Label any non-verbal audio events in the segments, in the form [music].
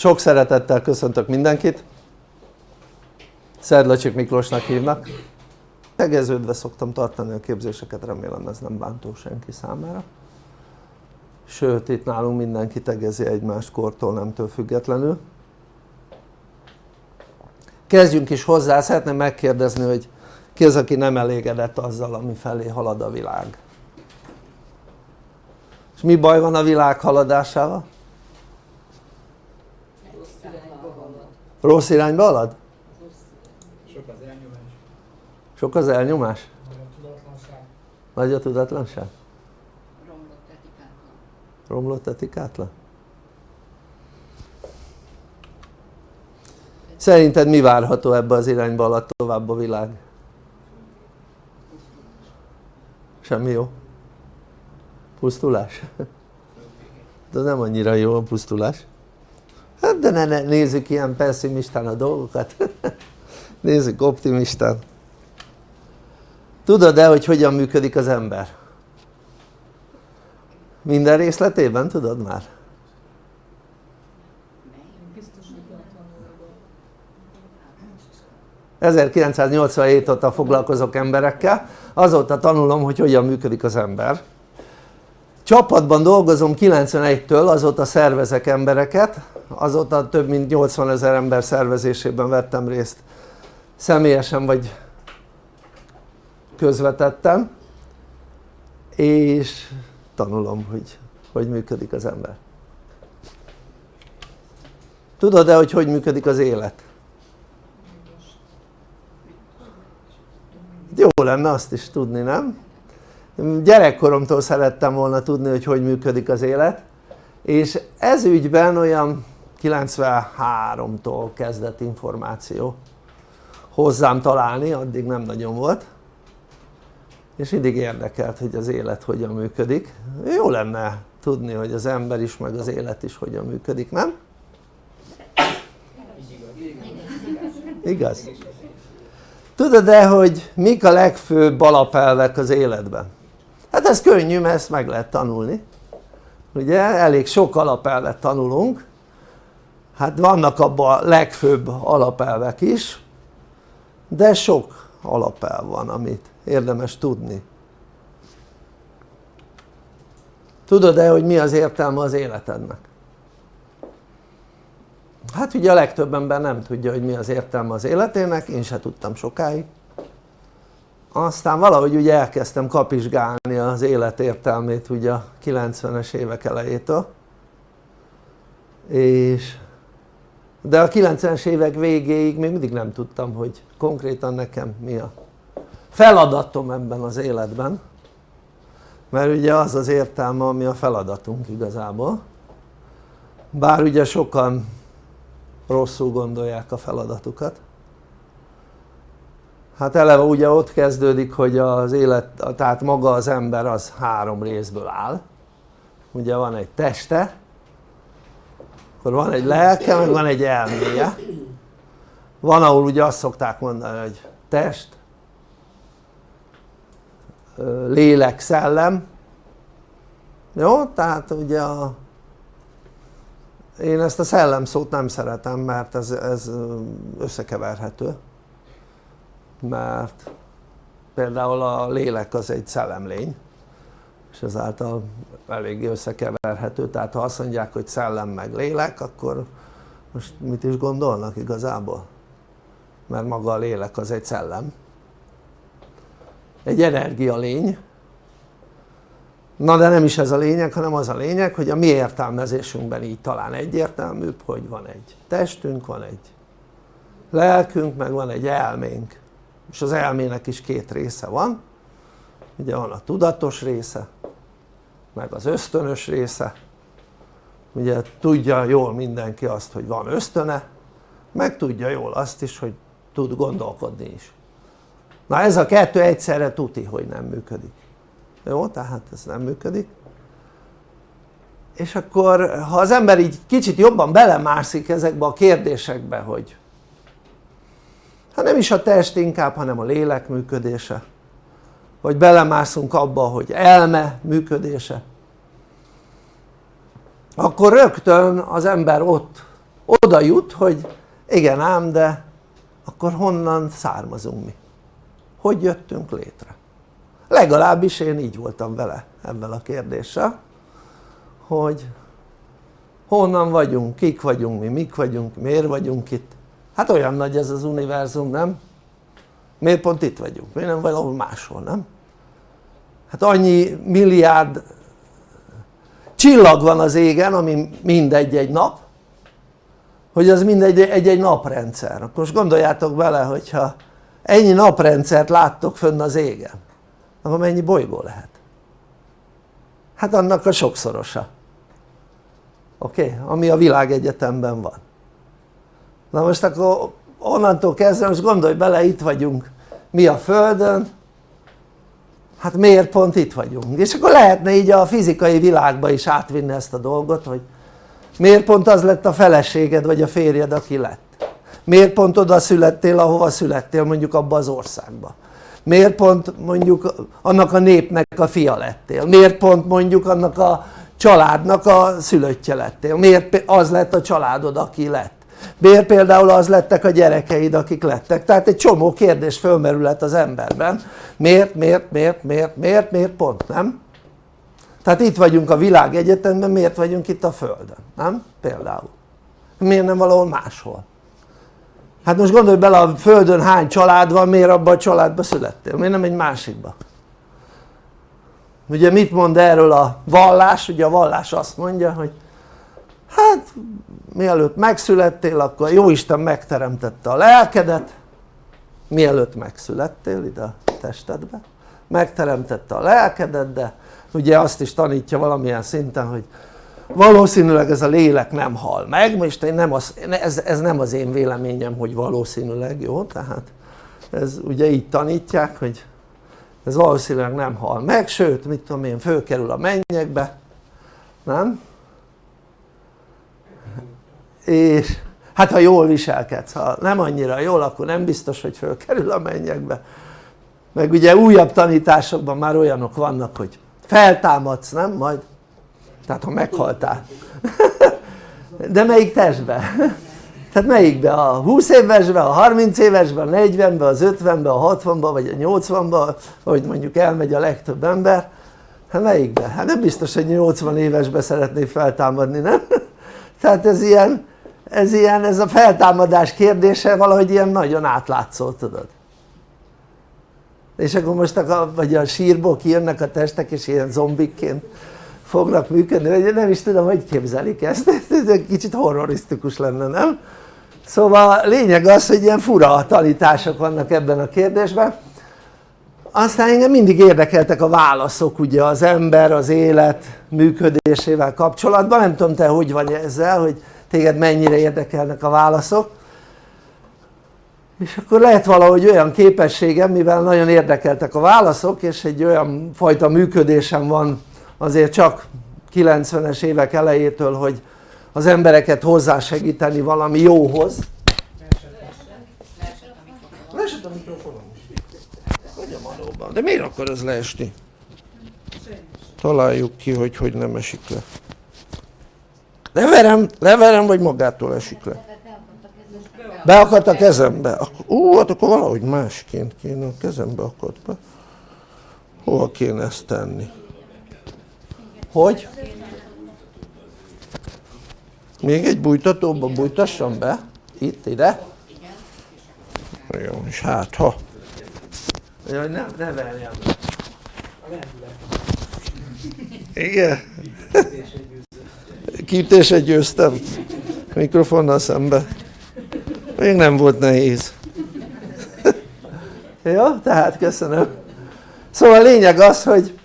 Sok szeretettel köszöntök mindenkit. Szerdlacsik Miklósnak hívnak. Tegeződve szoktam tartani a képzéseket, remélem ez nem bántó senki számára. Sőt, itt nálunk mindenki tegezi egymást kortól, nemtől függetlenül. Kezdjünk is hozzá, szeretném megkérdezni, hogy ki az, aki nem elégedett azzal, ami felé halad a világ? És mi baj van a világ haladásával? Rossz irányba halad? Sok az elnyomás. Sok az elnyomás? Nagy a tudatlanság. Nagy a tudatlanság? romlott etikátlan. Romlott etikátlan? Szerinted mi várható ebbe az irányba alatt tovább a világ? Semmi jó? Pusztulás? [laughs] De nem annyira jó a pusztulás. Hát de ne, ne nézzük ilyen pessimistán a dolgokat. [laughs] nézzük optimistán. Tudod-e, hogy hogyan működik az ember? Minden részletében tudod már? Biztos, hogy 1987 óta foglalkozok emberekkel, azóta tanulom, hogy hogyan működik az ember. Csapatban dolgozom 91-től, azóta szervezek embereket, azóta több mint 80 ezer ember szervezésében vettem részt személyesen vagy közvetettem, és tanulom, hogy hogy működik az ember. Tudod-e, hogy hogy működik az élet? Jó lenne azt is tudni, nem? Gyerekkoromtól szerettem volna tudni, hogy hogy működik az élet, és ez ügyben olyan 93-tól kezdett információ hozzám találni, addig nem nagyon volt és mindig érdekelt hogy az élet hogyan működik jó lenne tudni hogy az ember is meg az élet is hogyan működik, nem? igaz? tudod-e hogy mik a legfőbb alapelvek az életben? Hát ez könnyű mert ezt meg lehet tanulni. Ugye elég sok alapelvet tanulunk. Hát vannak abban a legfőbb alapelvek is de sok alapelv van amit érdemes tudni. Tudod-e hogy mi az értelme az életednek? hát ugye a legtöbb ember nem tudja hogy mi az értelme az életének, én se tudtam sokáig aztán valahogy ugye elkezdtem kapizsgálni az élet értelmét ugye a 90-es évek elejétől. És de a 90-es évek végéig még mindig nem tudtam hogy konkrétan nekem mi a feladatom ebben az életben. Mert ugye az az értelme ami a feladatunk igazából. Bár ugye sokan rosszul gondolják a feladatukat hát eleve ugye ott kezdődik hogy az élet, tehát maga az ember az három részből áll. Ugye van egy teste akkor van egy lelke meg van egy elméje. Van ahol ugye azt szokták mondani hogy test lélek, szellem. Jó? tehát ugye a én ezt a szellem szót nem szeretem mert ez, ez összekeverhető mert például a lélek az egy szellemlény és ezáltal eléggé összekeverhető. Tehát ha azt mondják hogy szellem meg lélek akkor most mit is gondolnak igazából? mert maga a lélek az egy szellem. Egy energialény na de nem is ez a lényeg hanem az a lényeg hogy a mi értelmezésünkben így talán egyértelműbb hogy van egy testünk, van egy lelkünk meg van egy elménk és az elmének is két része van. Ugye van a tudatos része meg az ösztönös része. Ugye tudja jól mindenki azt hogy van ösztöne meg tudja jól azt is hogy tud gondolkodni is. Na ez a kettő egyszerre tuti hogy nem működik. Jó? tehát ez nem működik. És akkor ha az ember így kicsit jobban belemászik ezekbe a kérdésekbe hogy hát nem is a test inkább hanem a lélek működése vagy belemászunk abba hogy elme működése akkor rögtön az ember ott oda jut hogy igen ám de akkor honnan származunk mi? hogy jöttünk létre? legalábbis én így voltam vele ebben a kérdéssel hogy honnan vagyunk, kik vagyunk mi, mik vagyunk, miért vagyunk itt hát olyan nagy ez az univerzum nem? miért pont itt vagyunk, miért nem valahol máshol nem? hát annyi milliárd csillag van az égen ami mindegy egy nap hogy az mindegy egy-egy naprendszer akkor most gondoljátok bele hogyha ennyi naprendszert láttok fönn az égen akkor mennyi bolygó lehet? hát annak a sokszorosa oké? Okay? ami a világegyetemben van na most akkor onnantól kezdve most gondolj bele itt vagyunk mi a Földön hát miért pont itt vagyunk? és akkor lehetne így a fizikai világba is átvinni ezt a dolgot hogy miért pont az lett a feleséged vagy a férjed aki lett? miért pont oda születtél ahova születtél mondjuk abba az országba? miért pont mondjuk annak a népnek a fia lettél? miért pont mondjuk annak a családnak a szülöttje lettél? miért az lett a családod aki lett? Miért például az lettek a gyerekeid akik lettek? tehát egy csomó kérdés fölmerülhet az emberben miért, miért, miért, miért, miért, miért pont nem? tehát itt vagyunk a világegyetemben miért vagyunk itt a földön? nem? például miért nem valahol máshol? hát most gondolj bele a földön hány család van miért abban a családban születtél? miért nem egy másikba? ugye mit mond erről a vallás? ugye a vallás azt mondja hogy hát mielőtt megszülettél akkor Jóisten megteremtette a lelkedet. Mielőtt megszülettél ide a testedbe megteremtette a lelkedet de ugye azt is tanítja valamilyen szinten hogy valószínűleg ez a lélek nem hal meg, most én nem az, ez, ez nem az én véleményem hogy valószínűleg jó? Tehát ez ugye így tanítják hogy ez valószínűleg nem hal meg. Sőt mit tudom én fölkerül a mennyekbe nem? És hát ha jól viselkedsz, ha nem annyira jól akkor nem biztos hogy fölkerül a mennyekbe meg ugye újabb tanításokban már olyanok vannak hogy feltámadsz nem majd tehát ha meghaltál [laughs] de melyik testbe? [laughs] tehát melyikbe? a 20 évesbe, a 30 évesbe, a 40-be, az 50-be, a 60-ba vagy a 80-ba ahogy mondjuk elmegy a legtöbb ember hát melyikbe? hát nem biztos hogy 80 évesbe szeretné feltámadni nem? [laughs] tehát ez ilyen ez ilyen, ez a feltámadás kérdése valahogy ilyen nagyon átlátszó tudod. És akkor most a, vagy a sírból kijönnek a testek és ilyen zombikként fognak működni, vagy nem is tudom hogy képzelik ezt, [laughs] ez egy kicsit horrorisztikus lenne nem? szóval lényeg az hogy ilyen fura tanítások vannak ebben a kérdésben. Aztán engem mindig érdekeltek a válaszok ugye az ember, az élet működésével kapcsolatban, nem tudom te hogy vagy ezzel, hogy téged mennyire érdekelnek a válaszok. És akkor lehet valahogy olyan képességem mivel nagyon érdekeltek a válaszok és egy olyan fajta működésem van azért csak 90-es évek elejétől hogy az embereket hozzásegíteni valami jóhoz. Leesett a mikrofonom de miért akar ez leesni? találjuk ki hogy hogy nem esik le leverem, leverem vagy magától esik le. Beakadt a kezembe. Ó hát akkor valahogy másként kéne a kezembe akadt be. Hova kéne ezt tenni? Hogy? még egy bújtatóba bújtassam be? itt ide? jó és hát ha. Jaj, ne, ne verjem. Igen kiütésre győztem mikrofonnal szembe még nem volt nehéz [laughs] jó? tehát köszönöm szóval a lényeg az hogy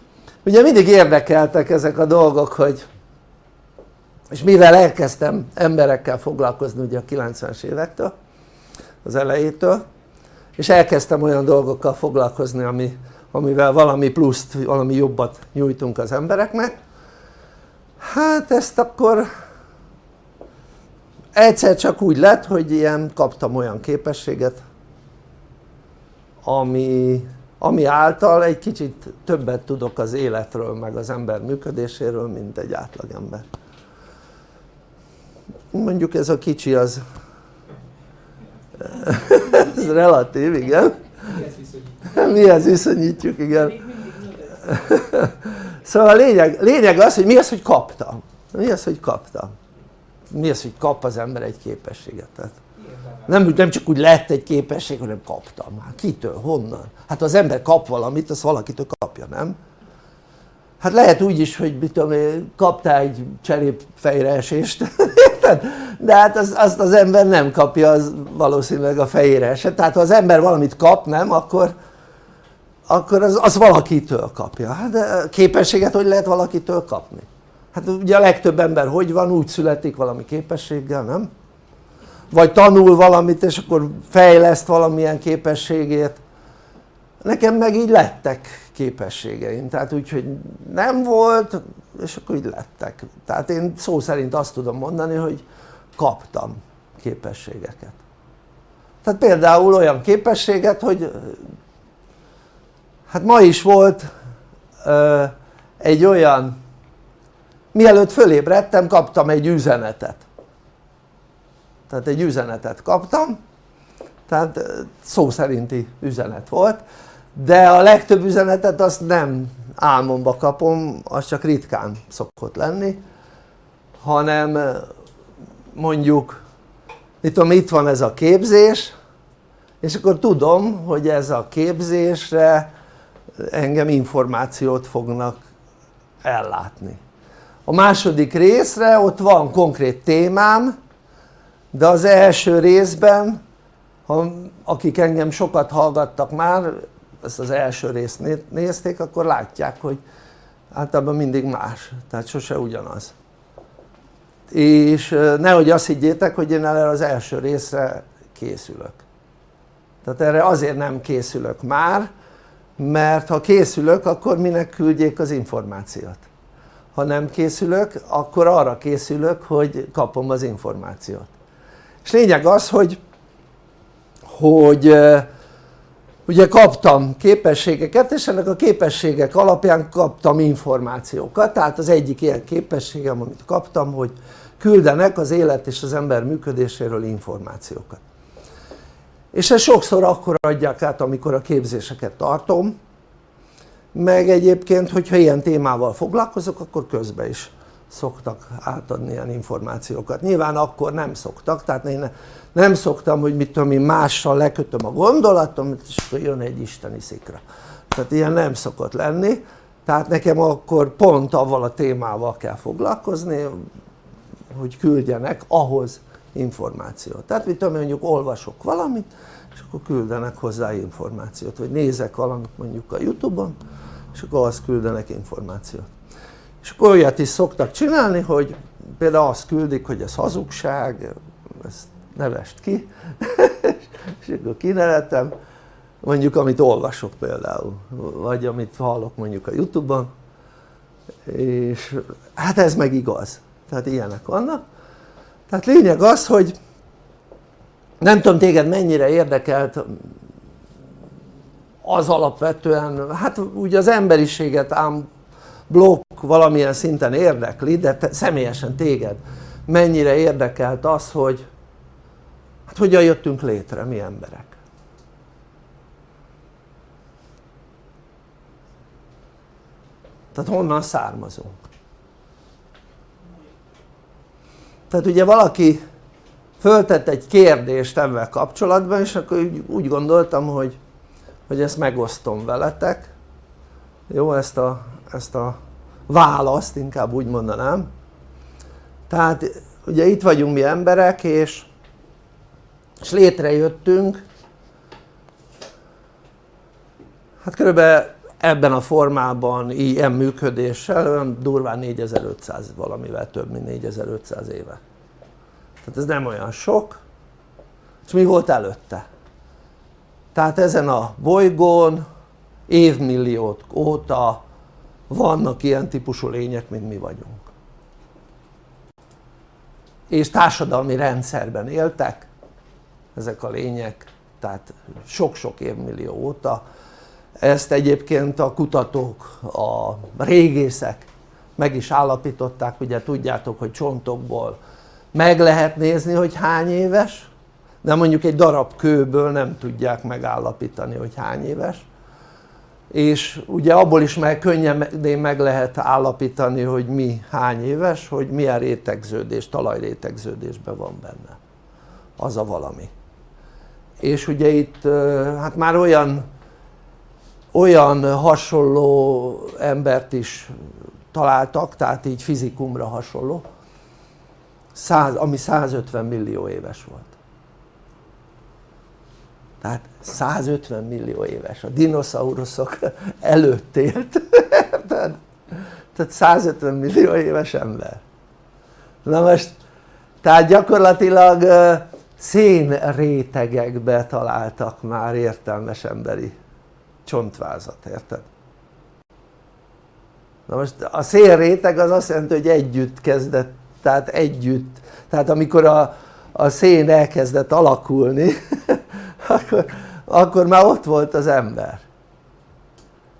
ugye mindig érdekeltek ezek a dolgok hogy és mivel elkezdtem emberekkel foglalkozni ugye a 90-es évektől az elejétől és elkezdtem olyan dolgokkal foglalkozni ami, amivel valami pluszt, valami jobbat nyújtunk az embereknek hát ezt akkor egyszer csak úgy lett hogy ilyen kaptam olyan képességet ami, ami által egy kicsit többet tudok az életről meg az ember működéséről mint egy átlagember. Mondjuk ez a kicsi az [laughs] ez relatív, igen. Mihez viszonyítjuk, igen szóval a lényeg, lényeg az hogy mi az hogy kaptam mi az hogy kaptam mi az hogy kap az ember egy képességet? Tehát nem, nem csak úgy lett egy képesség hanem kaptam hát kitől, honnan? hát az ember kap valamit az valakitől kapja nem? hát lehet úgy is hogy mit tudom kaptál egy cserép fejreesést [laughs] de hát az, azt az ember nem kapja az valószínűleg a fejére esett tehát ha az ember valamit kap nem akkor akkor az, az valakitől kapja hát képességet hogy lehet valakitől kapni? hát ugye a legtöbb ember hogy van? úgy születik valami képességgel nem? vagy tanul valamit és akkor fejleszt valamilyen képességét nekem meg így lettek képességeim tehát úgyhogy nem volt és akkor így lettek tehát én szó szerint azt tudom mondani hogy kaptam képességeket tehát például olyan képességet hogy hát ma is volt ö, egy olyan mielőtt fölébredtem kaptam egy üzenetet. Tehát egy üzenetet kaptam. Tehát szó szerinti üzenet volt de a legtöbb üzenetet azt nem álmomba kapom, az csak ritkán szokott lenni hanem mondjuk mit tudom itt van ez a képzés és akkor tudom hogy ez a képzésre engem információt fognak ellátni. A második részre ott van konkrét témám de az első részben ha, akik engem sokat hallgattak már ezt az első részt nézték akkor látják hogy általában mindig más tehát sose ugyanaz. És nehogy azt higgyétek hogy én erre az első részre készülök. Tehát erre azért nem készülök már mert ha készülök akkor minek küldjék az információt? Ha nem készülök akkor arra készülök hogy kapom az információt. És lényeg az hogy hogy ugye kaptam képességeket és ennek a képességek alapján kaptam információkat. Tehát az egyik ilyen képességem amit kaptam hogy küldenek az élet és az ember működéséről információkat és ezt sokszor akkor adják át amikor a képzéseket tartom. Meg egyébként hogyha ilyen témával foglalkozok akkor közben is szoktak átadni ilyen információkat. Nyilván akkor nem szoktak tehát én nem szoktam hogy mit tudom én mással lekötöm a gondolatom és akkor jön egy isteni szikra. Tehát ilyen nem szokott lenni. Tehát nekem akkor pont avval a témával kell foglalkozni hogy küldjenek ahhoz információt. Tehát mit tudom mondjuk olvasok valamit és akkor küldenek hozzá információt vagy nézek valamit mondjuk a Youtube-on és akkor azt küldenek információt. És akkor olyat is szoktak csinálni hogy például azt küldik hogy ez hazugság ezt nevest ki [laughs] és akkor kineletem mondjuk amit olvasok például vagy amit hallok mondjuk a Youtube-on és hát ez meg igaz. Tehát ilyenek vannak tehát lényeg az hogy nem tudom téged mennyire érdekelt az alapvetően hát ugye az emberiséget ám blokk valamilyen szinten érdekli de te, személyesen téged mennyire érdekelt az hogy hát hogyan jöttünk létre mi emberek? Tehát honnan származunk tehát ugye valaki föltett egy kérdést ebben kapcsolatban és akkor úgy gondoltam hogy, hogy ezt megosztom veletek. Jó ezt a, ezt a választ inkább úgy mondanám. Tehát ugye itt vagyunk mi emberek és, és létrejöttünk. Hát körülbelül ebben a formában ilyen működéssel olyan durván 4500 valamivel több mint 4500 éve. Tehát ez nem olyan sok. És mi volt előtte? tehát ezen a bolygón évmilliók óta vannak ilyen típusú lények mint mi vagyunk. És társadalmi rendszerben éltek ezek a lények tehát sok-sok évmillió óta ezt egyébként a kutatók, a régészek meg is állapították, ugye tudjátok hogy csontokból meg lehet nézni hogy hány éves de mondjuk egy darab kőből nem tudják megállapítani hogy hány éves. És ugye abból is meg könnyedén meg lehet állapítani hogy mi hány éves hogy milyen rétegződés, talajrétegződésben van benne. Az a valami. És ugye itt hát már olyan olyan hasonló embert is találtak tehát így fizikumra hasonló 100, ami 150 millió éves volt. Tehát 150 millió éves, a dinoszauruszok [laughs] előtt élt. [laughs] Tehát 150 millió éves ember. Na most tehát gyakorlatilag szénrétegekbe találtak már értelmes emberi csontvázat, érted? na most a szénréteg az azt jelenti hogy együtt kezdett, tehát együtt. Tehát amikor a, a szén elkezdett alakulni [laughs] akkor, akkor már ott volt az ember.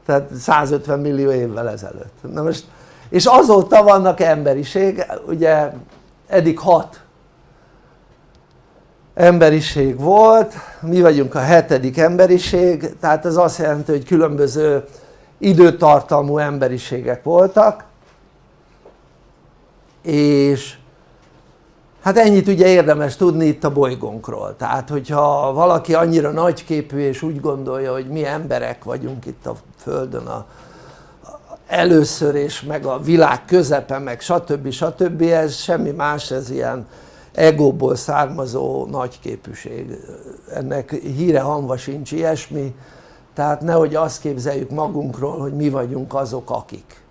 Tehát 150 millió évvel ezelőtt. Na most és azóta vannak emberiség ugye eddig hat emberiség volt mi vagyunk a hetedik emberiség tehát ez azt jelenti hogy különböző időtartalmú emberiségek voltak és hát ennyit ugye érdemes tudni itt a bolygónkról tehát hogyha valaki annyira nagyképű és úgy gondolja hogy mi emberek vagyunk itt a földön a, először és meg a világ közepe meg stb. stb. ez semmi más ez ilyen egóból származó nagyképűség ennek híre hanva sincs ilyesmi tehát nehogy azt képzeljük magunkról hogy mi vagyunk azok akik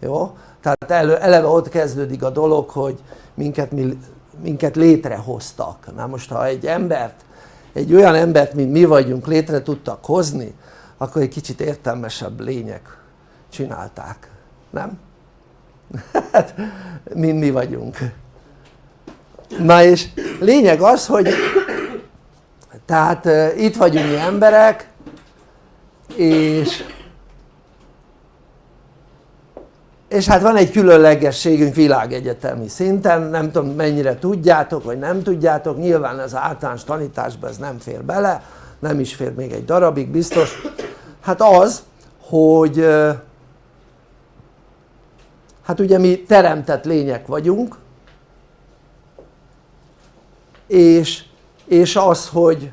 jó? tehát eleve ott kezdődik a dolog hogy minket mi minket létrehoztak na most ha egy embert egy olyan embert mint mi vagyunk létre tudtak hozni akkor egy kicsit értelmesebb lények csinálták, nem? [laughs] hát mint mi vagyunk na és lényeg az hogy tehát itt vagyunk mi emberek és és hát van egy különlegességünk világegyetemi szinten, nem tudom mennyire tudjátok vagy nem tudjátok, nyilván az általános tanításban ez nem fér bele, nem is fér még egy darabig biztos, hát az, hogy hát ugye mi teremtett lények vagyunk, és, és az, hogy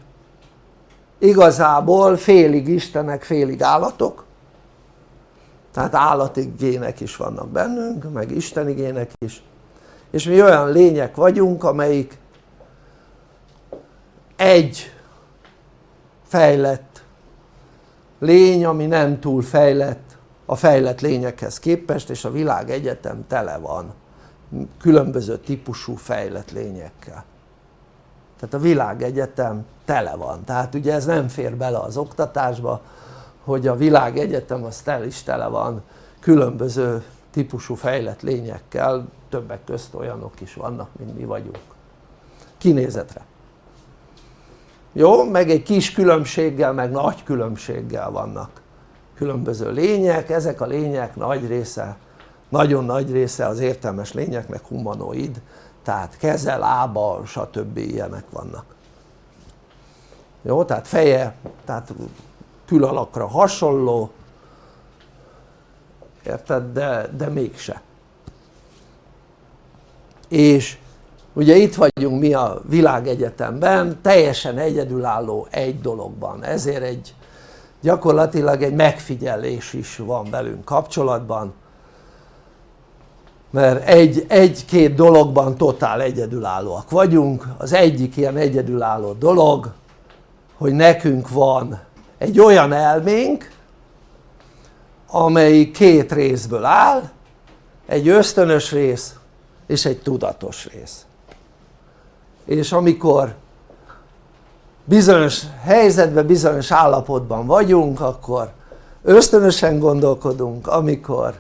igazából félig istenek, félig állatok, tehát állati gének is vannak bennünk meg isteni gének is. És mi olyan lények vagyunk amelyik egy fejlett lény ami nem túl fejlett a fejlett lényekhez képest és a világ egyetem tele van különböző típusú fejlett lényekkel tehát a világegyetem tele van. Tehát ugye ez nem fér bele az oktatásba hogy a világ egyetem az tel is tele van különböző típusú fejlett lényekkel, többek közt olyanok is vannak mint mi vagyunk. Kinézetre. Jó? meg egy kis különbséggel meg nagy különbséggel vannak különböző lények, ezek a lények nagy része nagyon nagy része az értelmes lényeknek humanoid tehát keze, lába stb. ilyenek vannak jó? tehát feje, tehát külalakra hasonló érted? de, de mégse és ugye itt vagyunk mi a világegyetemben teljesen egyedülálló egy dologban ezért egy gyakorlatilag egy megfigyelés is van velünk kapcsolatban mert egy, egy-két dologban totál egyedülállóak vagyunk. Az egyik ilyen egyedülálló dolog hogy nekünk van egy olyan elménk amelyik két részből áll egy ösztönös rész és egy tudatos rész. És amikor bizonyos helyzetben, bizonyos állapotban vagyunk akkor ösztönösen gondolkodunk, amikor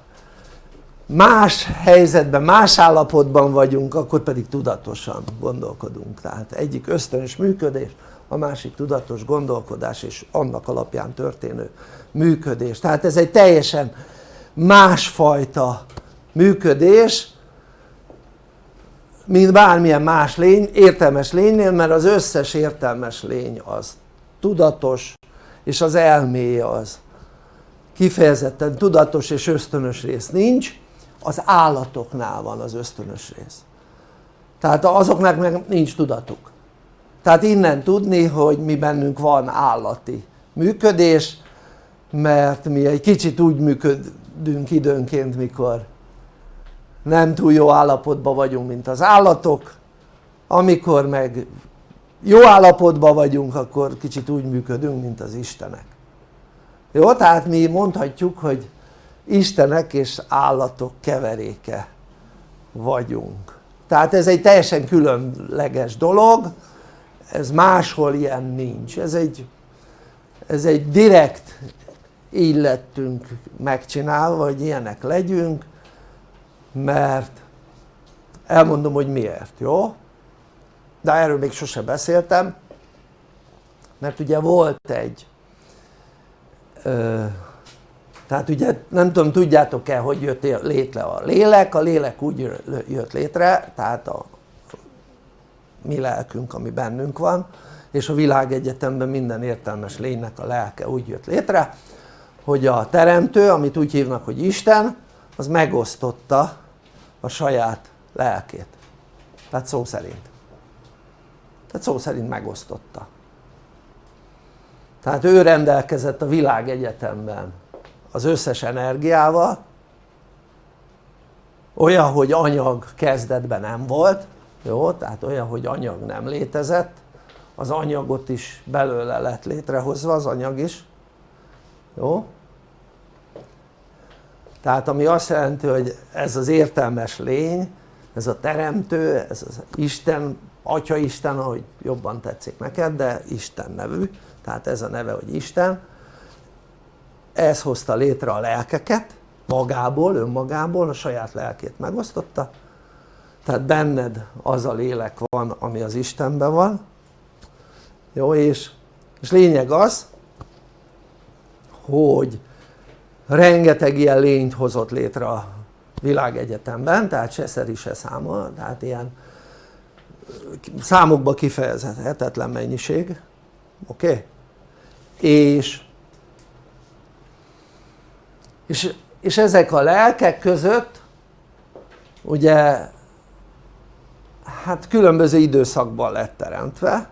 más helyzetben, más állapotban vagyunk akkor pedig tudatosan gondolkodunk. Tehát egyik ösztönös működés a másik tudatos gondolkodás és annak alapján történő működés. Tehát ez egy teljesen másfajta működés mint bármilyen más lény, értelmes lénynél mert az összes értelmes lény az tudatos és az elméje az kifejezetten tudatos és ösztönös rész nincs az állatoknál van az ösztönös rész. Tehát azoknak meg nincs tudatuk. Tehát innen tudni hogy mi bennünk van állati működés mert mi egy kicsit úgy működünk időnként mikor nem túl jó állapotban vagyunk mint az állatok. Amikor meg jó állapotban vagyunk akkor kicsit úgy működünk mint az Istenek. Jó? tehát mi mondhatjuk hogy Istenek és állatok keveréke vagyunk tehát ez egy teljesen különleges dolog ez máshol ilyen nincs ez egy, ez egy direkt így lettünk megcsinálva hogy ilyenek legyünk mert elmondom hogy miért, jó? de erről még sose beszéltem mert ugye volt egy ö, tehát ugye nem tudom tudjátok-e hogy jött létre a lélek, a lélek úgy jött létre tehát a mi lelkünk ami bennünk van és a világegyetemben minden értelmes lénynek a lelke úgy jött létre hogy a teremtő amit úgy hívnak hogy Isten az megosztotta a saját lelkét. Tehát szó szerint. Tehát szó szerint megosztotta. Tehát ő rendelkezett a világegyetemben az összes energiával olyan hogy anyag kezdetben nem volt jó? tehát olyan hogy anyag nem létezett az anyagot is belőle lett létrehozva az anyag is jó? tehát ami azt jelenti hogy ez az értelmes lény ez a teremtő, ez az Isten, Atya Isten ahogy jobban tetszik neked de Isten nevű tehát ez a neve hogy Isten ez hozta létre a lelkeket magából, önmagából a saját lelkét megosztotta tehát benned az a lélek van ami az Istenben van jó és, és lényeg az hogy rengeteg ilyen lényt hozott létre a világegyetemben tehát se szeri se száma tehát ilyen számokba kifejezhetetlen mennyiség oké? Okay? és, és és ezek a lelkek között ugye hát különböző időszakban lett teremtve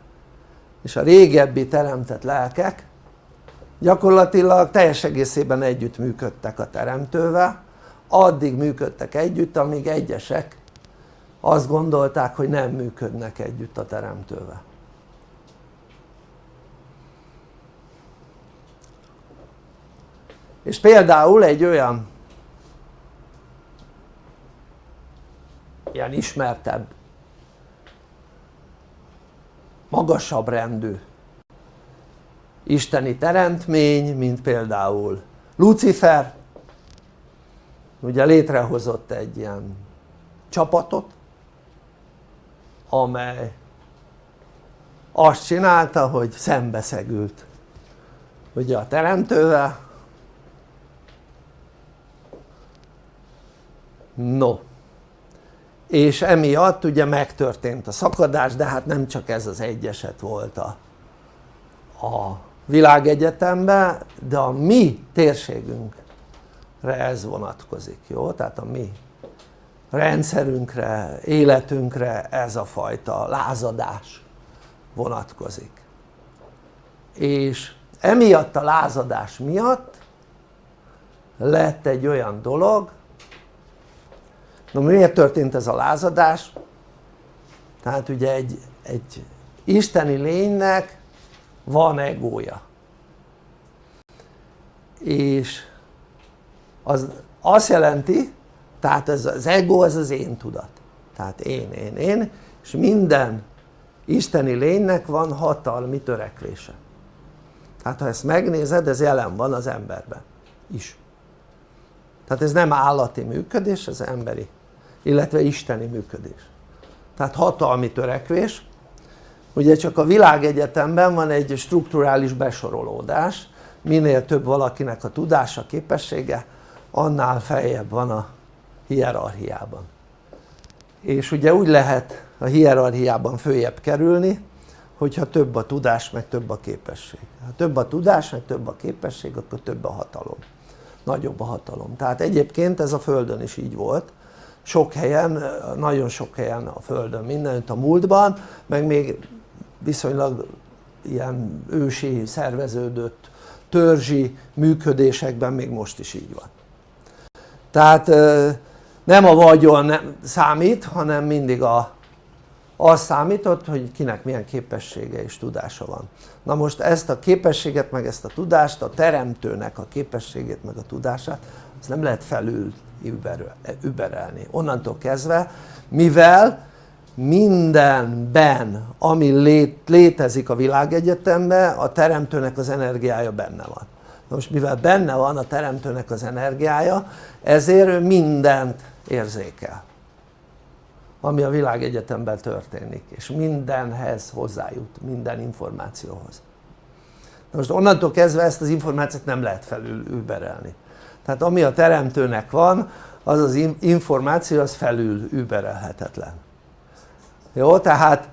és a régebbi teremtett lelkek gyakorlatilag teljes egészében együtt működtek a teremtővel. Addig működtek együtt amíg egyesek azt gondolták hogy nem működnek együtt a teremtővel és például egy olyan ilyen ismertebb magasabb rendű isteni teremtmény mint például Lucifer. Ugye létrehozott egy ilyen csapatot amely azt csinálta hogy szembeszegült ugye a teremtővel no és emiatt ugye megtörtént a szakadás de hát nem csak ez az egy eset volt a, a világegyetemben de a mi térségünkre ez vonatkozik jó? tehát a mi rendszerünkre, életünkre ez a fajta lázadás vonatkozik és emiatt a lázadás miatt lett egy olyan dolog na miért történt ez a lázadás? tehát ugye egy, egy isteni lénynek van egója. És az azt jelenti tehát ez az ego ez az én tudat. Tehát én, én, én és minden isteni lénynek van hatalmi törekvése. Tehát ha ezt megnézed ez jelen van az emberben is. Tehát ez nem állati működés ez emberi illetve isteni működés. Tehát hatalmi törekvés. Ugye csak a világegyetemben van egy strukturális besorolódás. Minél több valakinek a tudása, képessége annál feljebb van a hierarchiában. És ugye úgy lehet a hierarchiában följebb kerülni hogyha több a tudás meg több a képesség. Ha több a tudás meg több a képesség akkor több a hatalom. Nagyobb a hatalom. Tehát egyébként ez a földön is így volt sok helyen, nagyon sok helyen a földön mindenütt a múltban meg még viszonylag ilyen ősi szerveződött törzsi működésekben még most is így van. Tehát nem a vagyon számít hanem mindig a, az számított hogy kinek milyen képessége és tudása van. Na most ezt a képességet meg ezt a tudást a teremtőnek a képességét meg a tudását azt nem lehet felül überelni onnantól kezdve mivel mindenben ami lét, létezik a világegyetemben a teremtőnek az energiája benne van. Na most mivel benne van a teremtőnek az energiája ezért ő mindent érzékel ami a világegyetemben történik és mindenhez hozzájut, minden információhoz. Na most onnantól kezdve ezt az információt nem lehet felül überelni tehát ami a teremtőnek van az az információ az felül überelhetetlen jó tehát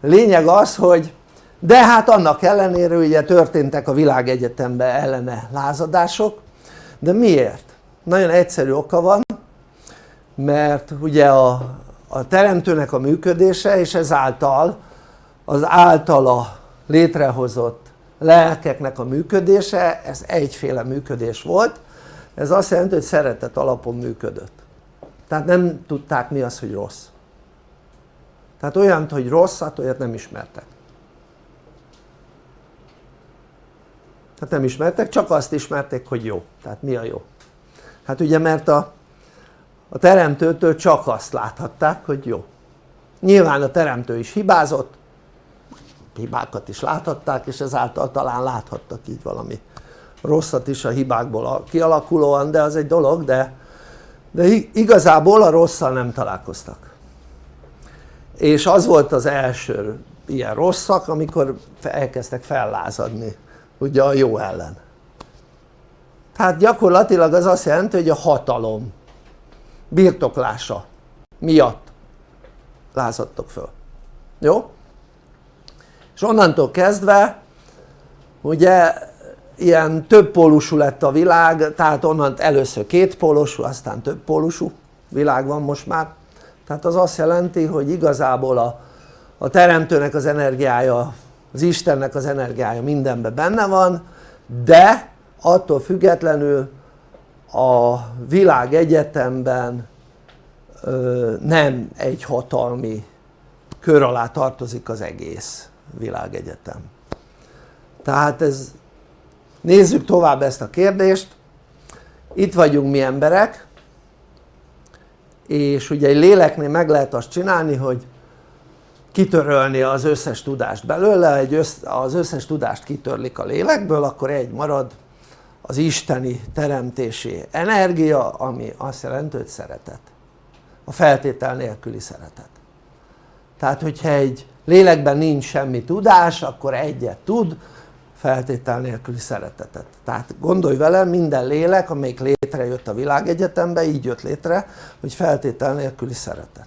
lényeg az hogy de hát annak ellenére ugye történtek a világegyetemben ellene lázadások de miért? nagyon egyszerű oka van mert ugye a, a teremtőnek a működése és ezáltal az általa létrehozott lelkeknek a működése ez egyféle működés volt ez azt jelenti hogy szeretet alapon működött. Tehát nem tudták mi az hogy rossz. Tehát olyant hogy rosszat olyat nem ismertek. Tehát nem ismertek csak azt ismerték hogy jó. Tehát mi a jó? Hát ugye mert a, a teremtőtől csak azt láthatták hogy jó. Nyilván a teremtő is hibázott hibákat is láthatták és ezáltal talán láthattak így valami rosszat is a hibákból kialakulóan de az egy dolog de, de igazából a rosszal nem találkoztak. És az volt az első ilyen rosszak amikor elkezdtek fellázadni ugye a jó ellen. Tehát gyakorlatilag az azt jelenti hogy a hatalom birtoklása miatt lázadtok föl. Jó? és onnantól kezdve ugye ilyen több pólusú lett a világ tehát onnan először két pólusú aztán több pólusú világ van most már. Tehát az azt jelenti hogy igazából a, a teremtőnek az energiája az Istennek az energiája mindenben benne van de attól függetlenül a világ egyetemben ö, nem egy hatalmi kör alá tartozik az egész világegyetem. Tehát ez nézzük tovább ezt a kérdést. Itt vagyunk mi emberek és ugye egy léleknél meg lehet azt csinálni hogy kitörölni az összes tudást belőle, egy össz, az összes tudást kitörlik a lélekből akkor egy marad az isteni teremtési energia ami azt jelenti hogy szeretet. A feltétel nélküli szeretet. Tehát hogyha egy lélekben nincs semmi tudás akkor egyet tud feltétel nélküli szeretetet. Tehát gondolj vele minden lélek amelyik létrejött a világegyetembe így jött létre hogy feltétel nélküli szeretet.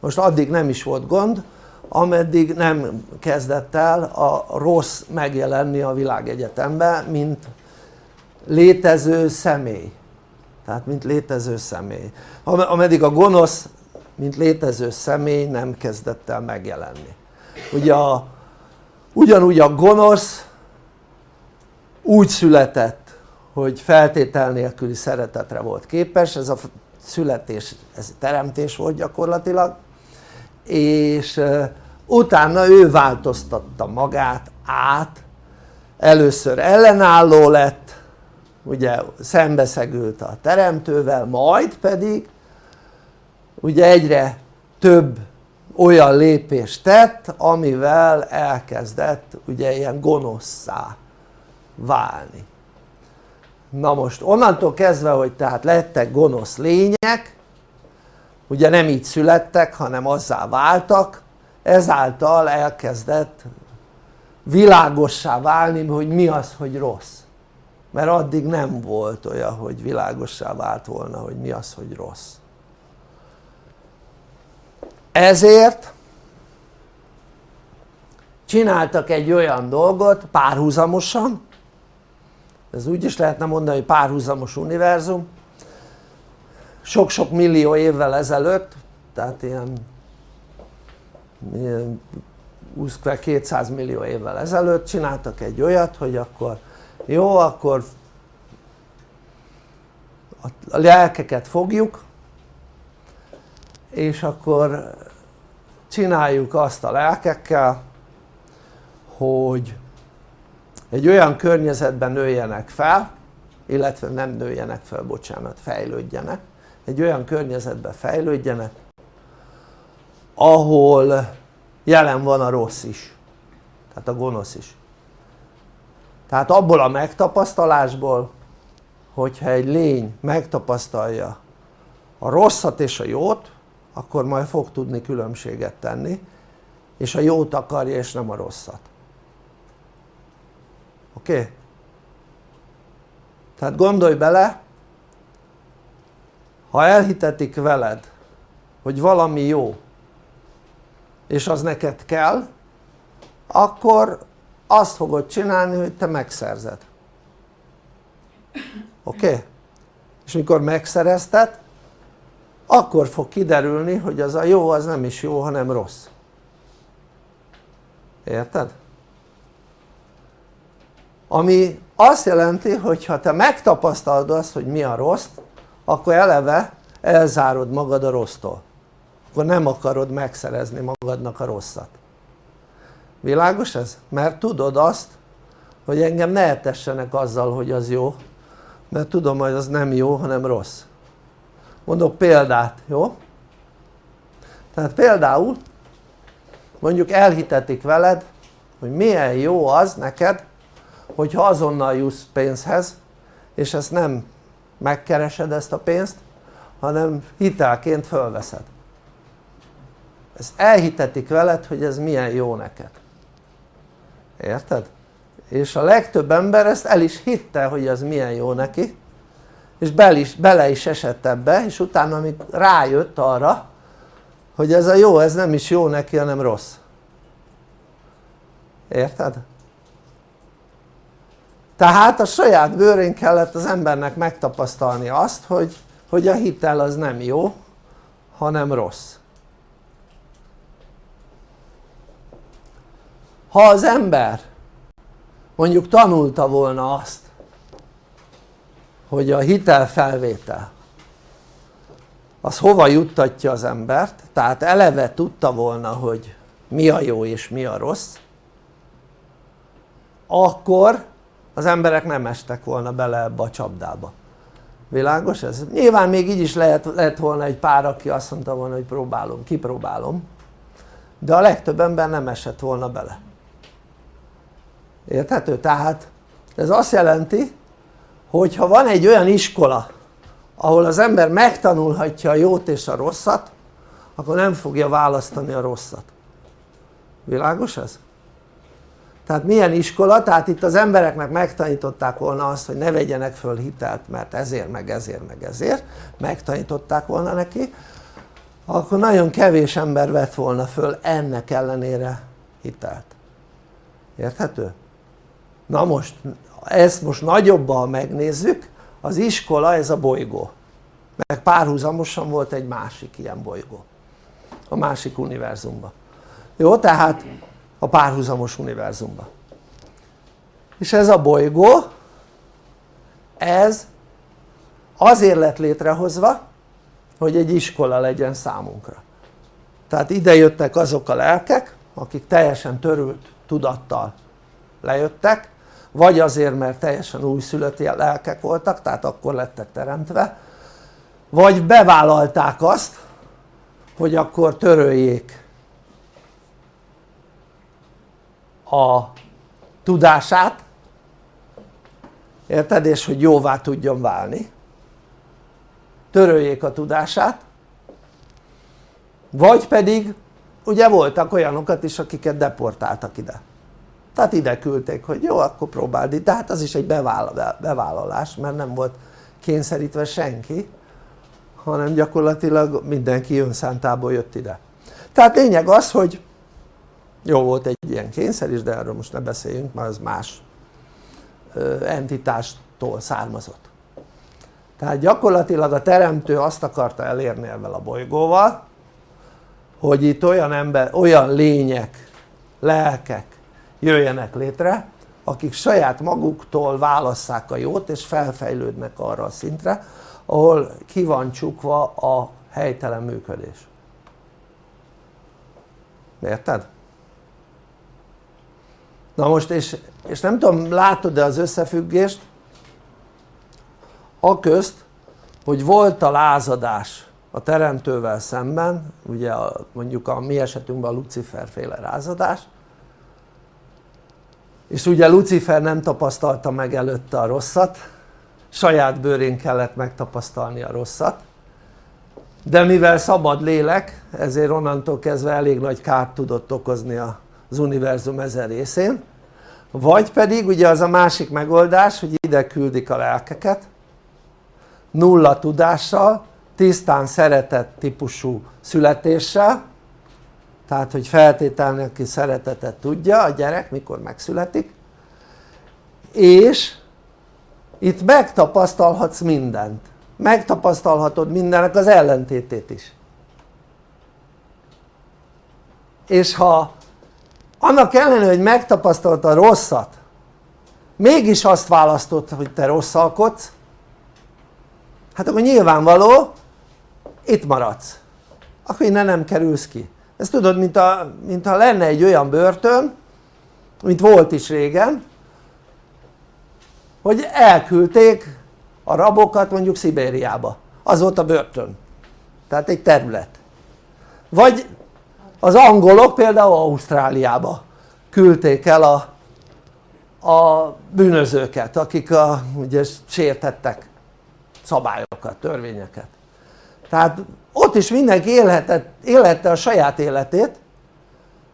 Most addig nem is volt gond ameddig nem kezdett el a rossz megjelenni a világegyetembe mint létező személy. Tehát mint létező személy. Ameddig a gonosz mint létező személy nem kezdett el megjelenni. Ugye a, ugyanúgy a gonosz úgy született hogy feltétel nélküli szeretetre volt képes, ez a születés, ez teremtés volt gyakorlatilag és utána ő változtatta magát át. Először ellenálló lett ugye szembeszegült a teremtővel majd pedig ugye egyre több olyan lépést tett amivel elkezdett ugye ilyen gonoszszá válni. Na most onnantól kezdve hogy tehát lettek gonosz lények ugye nem így születtek hanem azzá váltak ezáltal elkezdett világossá válni hogy mi az hogy rossz. Mert addig nem volt olyan hogy világossá vált volna hogy mi az hogy rossz. Ezért csináltak egy olyan dolgot párhuzamosan ez úgy is lehetne mondani hogy párhuzamos univerzum. Sok-sok millió évvel ezelőtt tehát ilyen, ilyen 200 millió évvel ezelőtt csináltak egy olyat hogy akkor jó akkor a lelkeket fogjuk és akkor csináljuk azt a lelkekkel hogy egy olyan környezetben nőjenek fel illetve nem nőjenek fel, bocsánat, fejlődjenek. Egy olyan környezetben fejlődjenek ahol jelen van a rossz is. Tehát a gonosz is. Tehát abból a megtapasztalásból hogyha egy lény megtapasztalja a rosszat és a jót akkor majd fog tudni különbséget tenni és a jót akarja és nem a rosszat oké? Tehát gondolj bele ha elhitetik veled hogy valami jó és az neked kell akkor azt fogod csinálni hogy te megszerzed oké? Okay? és mikor megszerezted akkor fog kiderülni hogy az a jó az nem is jó hanem rossz érted? Ami azt jelenti hogy ha te megtapasztalod azt hogy mi a rossz akkor eleve elzárod magad a rossztól akkor nem akarod megszerezni magadnak a rosszat világos ez? mert tudod azt hogy engem ne etessenek azzal hogy az jó mert tudom hogy az nem jó hanem rossz mondok példát, jó? tehát például mondjuk elhitetik veled hogy milyen jó az neked hogyha azonnal jussz pénzhez és ezt nem megkeresed ezt a pénzt hanem hitelként fölveszed ezt elhitetik veled hogy ez milyen jó neked érted? és a legtöbb ember ezt el is hitte hogy ez milyen jó neki és bele is, bele is esett ebbe és utána amíg rájött arra hogy ez a jó ez nem is jó neki hanem rossz érted? Tehát a saját bőrén kellett az embernek megtapasztalni azt hogy, hogy a hitel az nem jó hanem rossz. Ha az ember mondjuk tanulta volna azt hogy a hitelfelvétel az hova juttatja az embert tehát eleve tudta volna hogy mi a jó és mi a rossz akkor az emberek nem estek volna bele ebbe a csapdába világos ez? nyilván még így is lehet, lehet volna egy pár aki azt mondta volna hogy próbálom, kipróbálom de a legtöbb ember nem esett volna bele érthető? tehát ez azt jelenti hogy ha van egy olyan iskola ahol az ember megtanulhatja a jót és a rosszat akkor nem fogja választani a rosszat világos ez? Tehát milyen iskola? tehát itt az embereknek megtanították volna azt hogy ne vegyenek föl hitelt mert ezért meg ezért meg ezért. Megtanították volna neki. Akkor nagyon kevés ember vett volna föl ennek ellenére hitelt. Érthető? na most ezt most nagyobban megnézzük. Az iskola ez a bolygó. Meg párhuzamosan volt egy másik ilyen bolygó. A másik univerzumban. Jó tehát a párhuzamos univerzumban és ez a bolygó ez azért lett létrehozva hogy egy iskola legyen számunkra. Tehát ide jöttek azok a lelkek akik teljesen törült tudattal lejöttek vagy azért mert teljesen újszülött lelkek voltak tehát akkor lettek teremtve vagy bevállalták azt hogy akkor töröljék a tudását érted? és hogy jóvá tudjon válni. Töröljék a tudását. Vagy pedig ugye voltak olyanokat is akiket deportáltak ide. Tehát ide küldték hogy jó akkor próbáld itt. De hát az is egy bevállalás mert nem volt kényszerítve senki hanem gyakorlatilag mindenki önszántából jött ide. Tehát lényeg az hogy jó volt egy ilyen kényszer is de erről most ne beszéljünk mert az más entitástól származott tehát gyakorlatilag a teremtő azt akarta elérni ezzel a bolygóval hogy itt olyan ember, olyan lények, lelkek jöjjenek létre akik saját maguktól válasszák a jót és felfejlődnek arra a szintre ahol ki van csukva a helytelen működés érted? Na most és, és nem tudom látod-e az összefüggést? A közt hogy volt a lázadás a teremtővel szemben ugye a, mondjuk a mi esetünkben a Lucifer féle lázadás és ugye Lucifer nem tapasztalta meg előtte a rosszat saját bőrén kellett megtapasztalni a rosszat de mivel szabad lélek ezért onnantól kezdve elég nagy kárt tudott okozni az univerzum ezen részén vagy pedig ugye az a másik megoldás hogy ide küldik a lelkeket nulla tudással tisztán szeretett típusú születéssel tehát hogy feltételni aki szeretetet tudja a gyerek mikor megszületik és itt megtapasztalhatsz mindent. Megtapasztalhatod mindennek az ellentétét is. És ha annak ellenére hogy megtapasztalta a rosszat mégis azt választott hogy te rosszalkodsz hát akkor nyilvánvaló itt maradsz. Akkor innen nem kerülsz ki. Ez tudod mint, a, mint ha lenne egy olyan börtön mint volt is régen hogy elküldték a rabokat mondjuk Szibériába. Az volt a börtön. Tehát egy terület. Vagy az angolok például Ausztráliába küldték el a, a bűnözőket akik a, ugye sértettek szabályokat, törvényeket. Tehát ott is mindenki élhetett, élhette a saját életét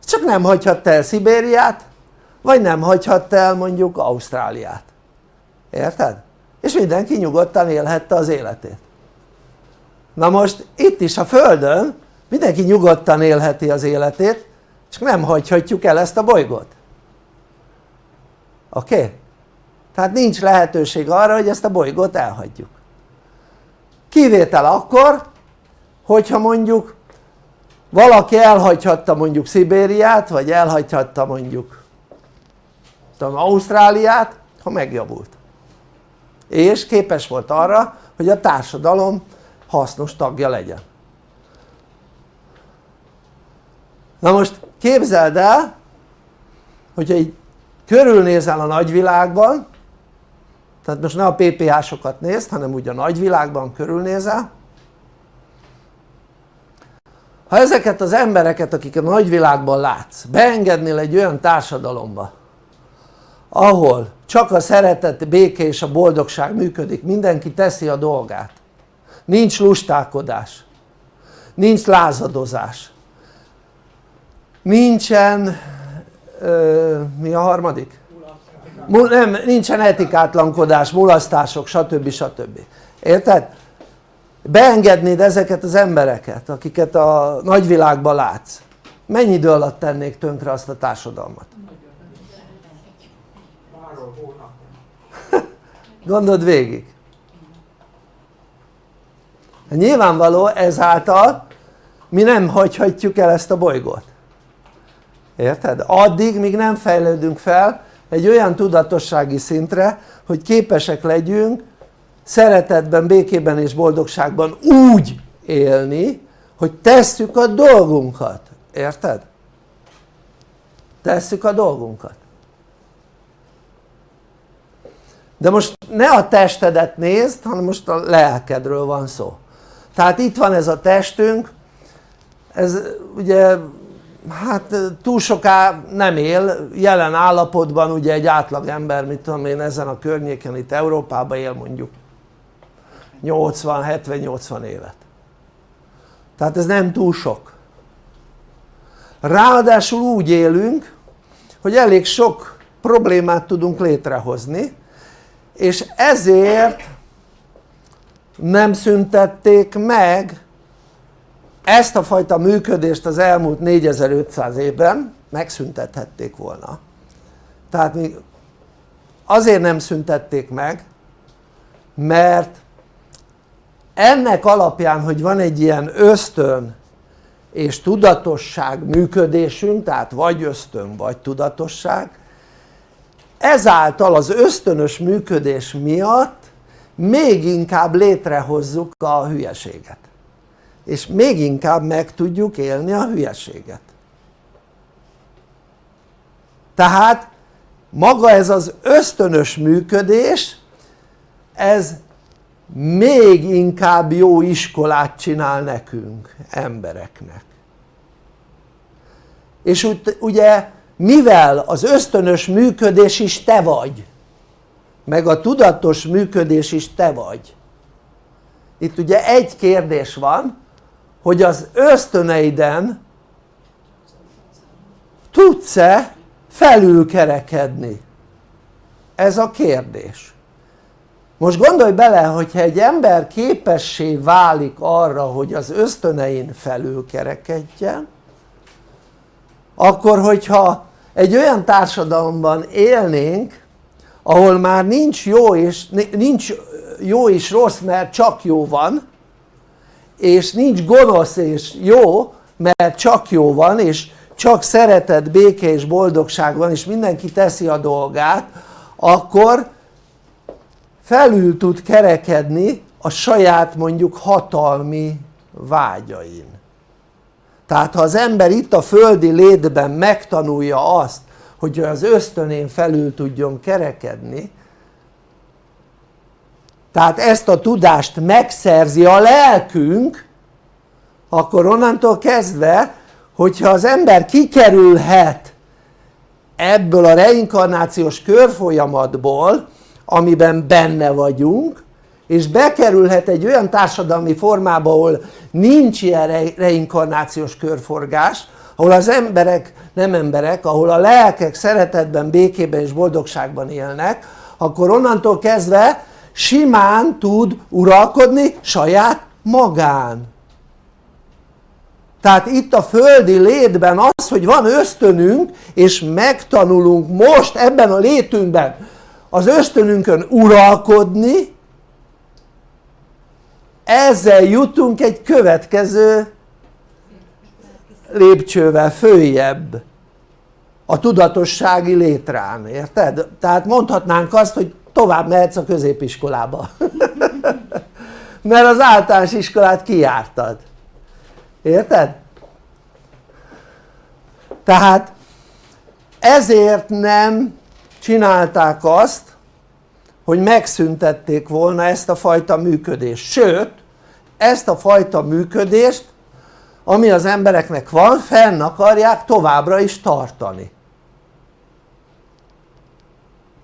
csak nem hagyhatta el Szibériát vagy nem hagyhatta el mondjuk Ausztráliát. Érted? és mindenki nyugodtan élhette az életét. Na most itt is a Földön mindenki nyugodtan élheti az életét csak nem hagyhatjuk el ezt a bolygót oké? Okay? tehát nincs lehetőség arra hogy ezt a bolygót elhagyjuk kivétel akkor hogyha mondjuk valaki elhagyhatta mondjuk Szibériát vagy elhagyhatta mondjuk tudom, Ausztráliát ha megjavult és képes volt arra hogy a társadalom hasznos tagja legyen na most képzeld el hogyha így körülnézel a nagyvilágban tehát most ne a PPH-sokat nézd hanem úgy a nagyvilágban körülnézel ha ezeket az embereket akik a nagyvilágban látsz beengednél egy olyan társadalomba ahol csak a szeretet, béke és a boldogság működik, mindenki teszi a dolgát. Nincs lustálkodás nincs lázadozás nincsen ö, mi a harmadik? nem, nincsen etikátlankodás, mulasztások stb. stb. érted? beengednéd ezeket az embereket akiket a nagyvilágban látsz mennyi idő alatt tennék tönkre azt a társadalmat? [laughs] gondold végig nyilvánvaló ezáltal mi nem hagyhatjuk el ezt a bolygót érted? addig míg nem fejlődünk fel egy olyan tudatossági szintre hogy képesek legyünk szeretetben, békében és boldogságban úgy élni hogy tesszük a dolgunkat, érted? tesszük a dolgunkat de most ne a testedet nézd hanem most a lelkedről van szó tehát itt van ez a testünk ez ugye hát túl soká nem él, jelen állapotban ugye egy átlag ember mit tudom én ezen a környéken itt Európában él mondjuk 80-70-80 évet. Tehát ez nem túl sok. Ráadásul úgy élünk hogy elég sok problémát tudunk létrehozni és ezért nem szüntették meg ezt a fajta működést az elmúlt 4500 évben megszüntethették volna. Tehát még azért nem szüntették meg mert ennek alapján hogy van egy ilyen ösztön és tudatosság működésünk tehát vagy ösztön vagy tudatosság ezáltal az ösztönös működés miatt még inkább létrehozzuk a hülyeséget és még inkább meg tudjuk élni a hülyeséget. Tehát maga ez az ösztönös működés ez még inkább jó iskolát csinál nekünk embereknek. És ugye mivel az ösztönös működés is te vagy meg a tudatos működés is te vagy itt ugye egy kérdés van hogy az ösztöneiden tudsz-e felülkerekedni? Ez a kérdés. Most gondolj bele hogyha egy ember képessé válik arra hogy az ösztönein felülkerekedjen akkor hogyha egy olyan társadalomban élnénk ahol már nincs jó és, nincs jó és rossz mert csak jó van és nincs gonosz és jó mert csak jó van és csak szeretet, béke és boldogság van és mindenki teszi a dolgát akkor felül tud kerekedni a saját mondjuk hatalmi vágyain. Tehát ha az ember itt a földi létben megtanulja azt hogy az ösztönén felül tudjon kerekedni tehát ezt a tudást megszerzi a lelkünk akkor onnantól kezdve hogyha az ember kikerülhet ebből a reinkarnációs körfolyamatból amiben benne vagyunk és bekerülhet egy olyan társadalmi formába ahol nincs ilyen reinkarnációs körforgás ahol az emberek nem emberek ahol a lelkek szeretetben, békében és boldogságban élnek akkor onnantól kezdve simán tud uralkodni saját magán tehát itt a földi létben az hogy van ösztönünk és megtanulunk most ebben a létünkben az ösztönünkön uralkodni ezzel jutunk egy következő lépcsővel följebb a tudatossági létrán, érted? tehát mondhatnánk azt hogy tovább mehetsz a középiskolába. [laughs] Mert az általános iskolát kijártad. Érted? tehát ezért nem csinálták azt hogy megszüntették volna ezt a fajta működést. Sőt ezt a fajta működést ami az embereknek van fenn akarják továbbra is tartani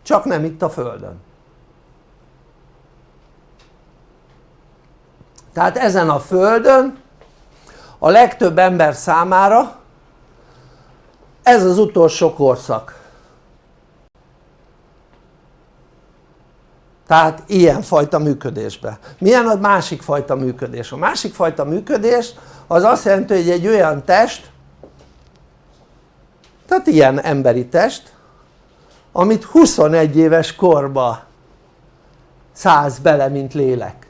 csak nem itt a földön. Tehát ezen a földön a legtöbb ember számára ez az utolsó korszak. Tehát ilyen fajta működésbe. Milyen a másik fajta működés? a másik fajta működés az azt jelenti hogy egy olyan test tehát ilyen emberi test amit 21 éves korba szállsz bele mint lélek.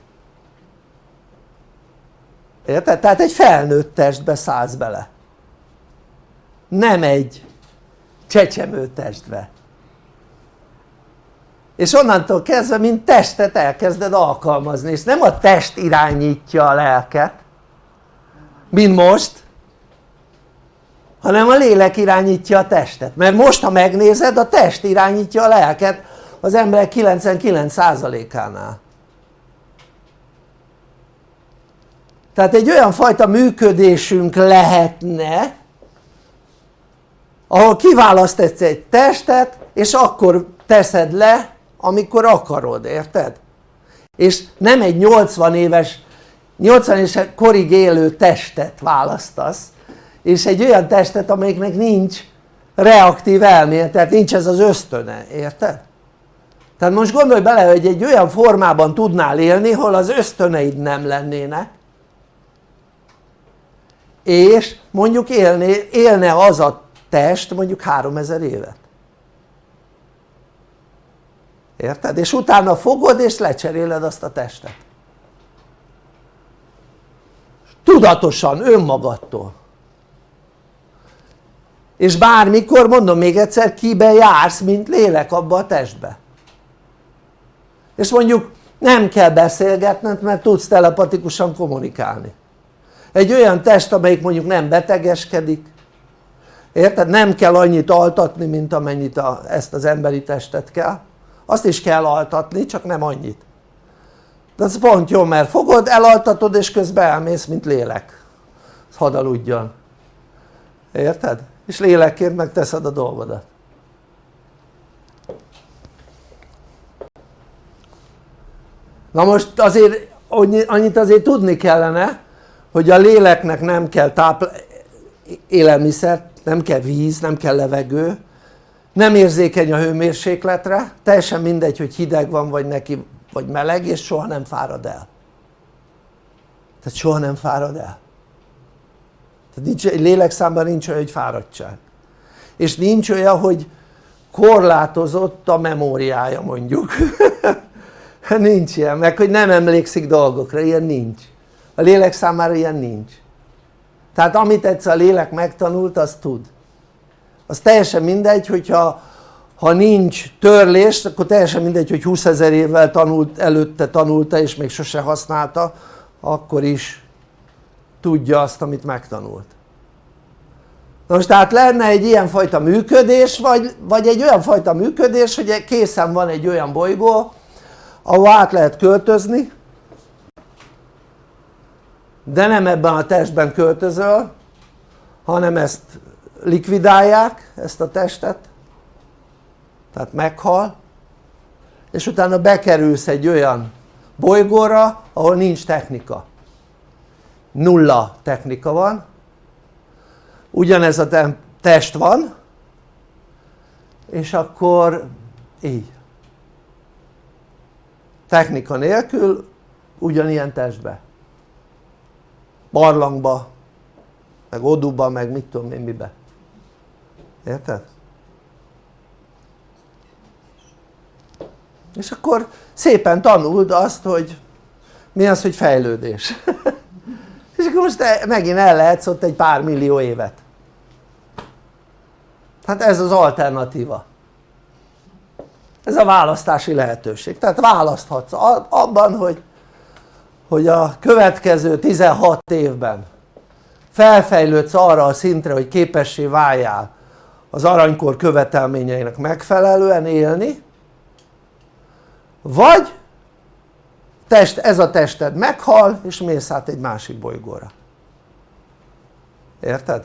Érted? tehát egy felnőtt testbe szállsz bele. Nem egy csecsemő testbe. És onnantól kezdve mint testet elkezded alkalmazni és nem a test irányítja a lelket mint most hanem a lélek irányítja a testet mert most ha megnézed a test irányítja a lelket az emberek 99%-ánál tehát egy olyan fajta működésünk lehetne ahol kiválasztesz egy testet és akkor teszed le amikor akarod, érted? és nem egy 80 éves 80 éves korig élő testet választasz és egy olyan testet amelyiknek nincs reaktív elmélet, tehát nincs ez az ösztöne, érted? tehát most gondolj bele hogy egy olyan formában tudnál élni hol az ösztöneid nem lennének és mondjuk élné, élne az a test mondjuk 3000 évet érted? és utána fogod és lecseréled azt a testet tudatosan önmagadtól és bármikor mondom még egyszer kibe jársz mint lélek abba a testbe. És mondjuk nem kell beszélgetned mert tudsz telepatikusan kommunikálni. Egy olyan test amelyik mondjuk nem betegeskedik érted? nem kell annyit altatni mint amennyit a, ezt az emberi testet kell. Azt is kell altatni csak nem annyit. De az pont jó mert fogod elaltatod és közben elmész mint lélek. Hadd aludjon. Érted? És lélekként megteszed a dolgodat. Na most azért annyit azért tudni kellene hogy a léleknek nem kell tápl élelmiszer, nem kell víz, nem kell levegő nem érzékeny a hőmérsékletre, teljesen mindegy hogy hideg van vagy neki vagy meleg és soha nem fárad el. Tehát soha nem fárad el tehát nincs, lélekszámban nincs olyan hogy fáradtság. És nincs olyan hogy korlátozott a memóriája mondjuk. [laughs] Nincs ilyen, meg hogy nem emlékszik dolgokra, ilyen nincs. A lélek számára ilyen nincs. Tehát amit egyszer a lélek megtanult azt tud. Az teljesen mindegy hogyha ha nincs törlés akkor teljesen mindegy hogy 20 ezer évvel tanult, előtte tanulta és még sose használta akkor is tudja azt amit megtanult. Na most tehát lenne egy ilyen fajta működés vagy, vagy egy olyan fajta működés hogy készen van egy olyan bolygó ahol át lehet költözni de nem ebben a testben költözöl hanem ezt likvidálják ezt a testet tehát meghal és utána bekerülsz egy olyan bolygóra ahol nincs technika nulla technika van. Ugyanez a test van. És akkor így. Technika nélkül ugyanilyen testbe. Barlangba meg oduba meg mit tudom én mibe. Érted? és akkor szépen tanuld azt hogy mi az hogy fejlődés [laughs] és akkor most megint el lehetsz ott egy pár millió évet. Hát ez az alternatíva. Ez a választási lehetőség. Tehát választhatsz abban hogy hogy a következő 16 évben felfejlődsz arra a szintre hogy képessé váljál az aranykor követelményeinek megfelelően élni vagy test, ez a tested meghal és mész át egy másik bolygóra érted?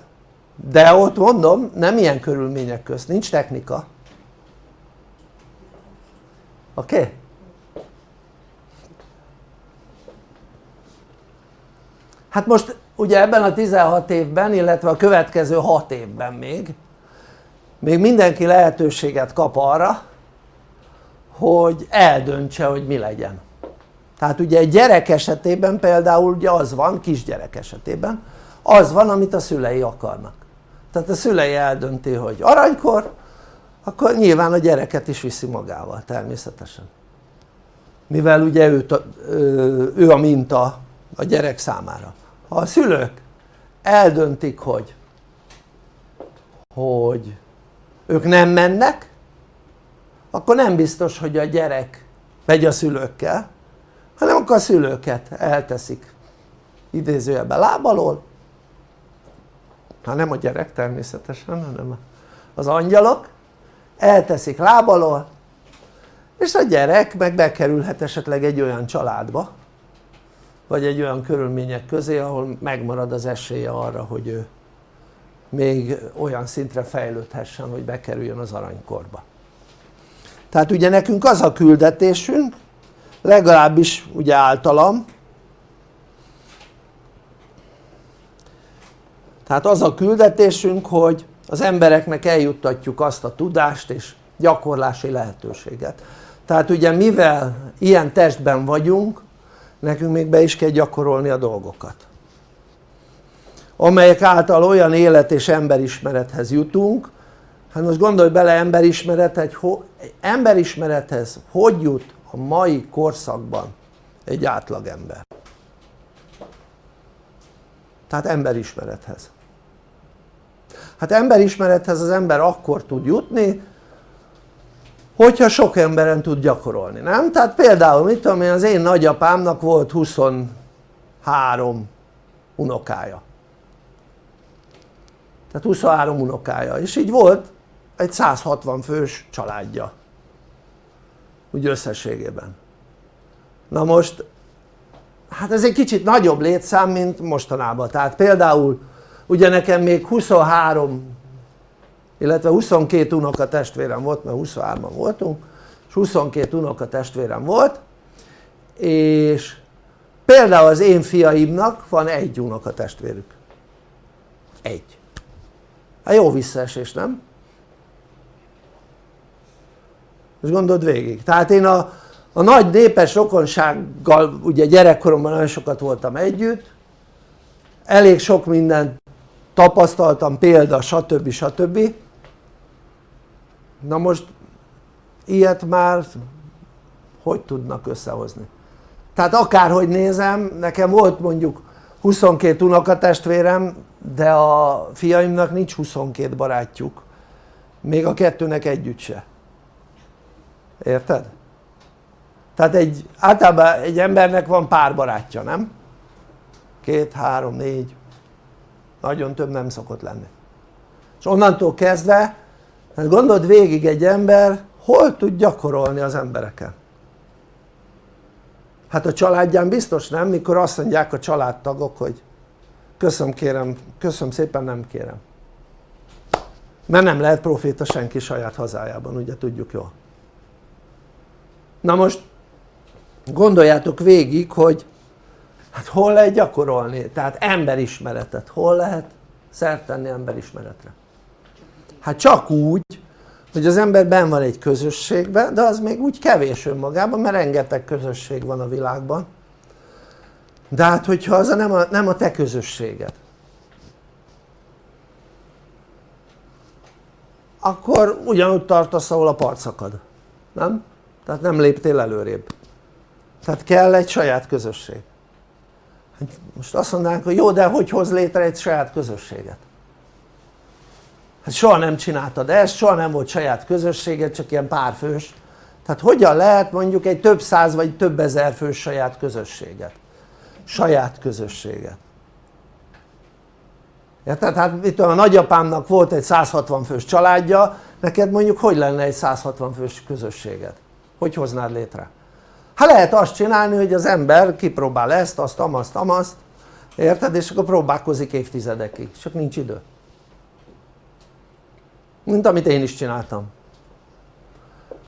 de ott mondom nem ilyen körülmények közt, nincs technika oké? Okay? hát most ugye ebben a 16 évben illetve a következő 6 évben még még mindenki lehetőséget kap arra hogy eldöntse hogy mi legyen tehát ugye egy gyerek esetében például ugye az van, kisgyerek esetében az van amit a szülei akarnak. Tehát a szülei eldönti hogy aranykor akkor nyilván a gyereket is viszi magával természetesen. Mivel ugye ő, ő a minta a gyerek számára. Ha a szülők eldöntik hogy hogy ők nem mennek akkor nem biztos hogy a gyerek megy a szülőkkel hanem akkor a szülőket elteszik idézőjelben lábalól. Hát nem a gyerek természetesen hanem az angyalok elteszik lábalól és a gyerek meg bekerülhet esetleg egy olyan családba vagy egy olyan körülmények közé ahol megmarad az esélye arra hogy ő még olyan szintre fejlődhessen hogy bekerüljön az aranykorba. Tehát ugye nekünk az a küldetésünk legalábbis ugye általam. Tehát az a küldetésünk hogy az embereknek eljuttatjuk azt a tudást és gyakorlási lehetőséget. Tehát ugye mivel ilyen testben vagyunk nekünk még be is kell gyakorolni a dolgokat. Amelyek által olyan élet és emberismerethez jutunk. Hát most gondolj bele emberismeret, egy emberismerethez hogy jut a mai korszakban egy átlagember. Tehát emberismerethez. Hát emberismerethez az ember akkor tud jutni hogyha sok emberen tud gyakorolni, nem? tehát például mit tudom én az én nagyapámnak volt 23 unokája. Tehát 23 unokája. És így volt egy 160 fős családja úgy összességében. Na most hát ez egy kicsit nagyobb létszám mint mostanában. Tehát például ugye nekem még 23 illetve 22 unoka testvérem volt mert 23-an voltunk és 22 unoka testvérem volt és például az én fiaimnak van egy unoka testvérük egy. Hát jó visszaesés nem? most gondold végig, tehát én a, a nagy népes rokonsággal ugye gyerekkoromban nagyon sokat voltam együtt. Elég sok mindent tapasztaltam, példa, stb. stb. na most ilyet már hogy tudnak összehozni? Tehát akárhogy nézem, nekem volt mondjuk 22 unokatestvérem de a fiaimnak nincs 22 barátjuk. Még a kettőnek együtt se. Érted? Tehát egy, általában egy embernek van pár barátja, nem? Két, három, négy, nagyon több nem szokott lenni. És onnantól kezdve, hát gondold végig egy ember, hol tud gyakorolni az embereken? Hát a családján biztos nem, mikor azt mondják a családtagok, hogy köszönöm kérem, köszönöm szépen nem kérem. Mert nem lehet proféta senki saját hazájában, ugye tudjuk jól Na most gondoljátok végig, hogy hát hol lehet gyakorolni, tehát emberismeretet, hol lehet szert tenni emberismeretre? Hát csak úgy, hogy az ember ben van egy közösségben, de az még úgy kevés önmagában, mert rengeteg közösség van a világban. De hát hogyha az a nem, a, nem a te közösséged, akkor ugyanúgy tartasz, ahol a parcakad, nem? tehát nem léptél előrébb. Tehát kell egy saját közösség. Hát most azt mondanánk hogy jó de hogy hoz létre egy saját közösséget? Hát soha nem csináltad ezt, soha nem volt saját közösséged csak ilyen párfős. Tehát hogyan lehet mondjuk egy több száz vagy több ezer fős saját közösséget? Saját közösséget. Érted? hát itt a nagyapámnak volt egy 160 fős családja neked mondjuk hogy lenne egy 160 fős közösséget? hogy hoznád létre? hát lehet azt csinálni hogy az ember kipróbál ezt, azt, amazt, amazt érted? és akkor próbálkozik évtizedekig, csak nincs idő mint amit én is csináltam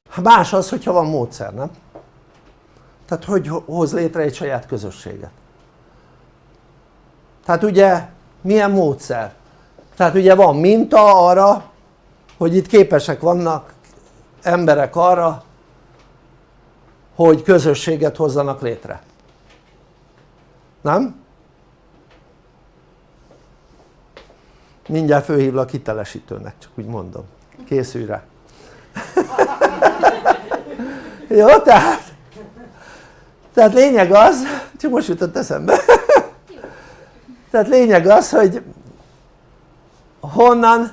hát más az hogyha van módszer nem? tehát hogy hoz létre egy saját közösséget tehát ugye milyen módszer? tehát ugye van minta arra hogy itt képesek vannak emberek arra hogy közösséget hozzanak létre. Nem? mindjárt fölhívlak hitelesítőnek csak úgy mondom, készülj [laughs] rá jó tehát tehát lényeg az, csak most jutott eszembe. [laughs] Tehát lényeg az hogy honnan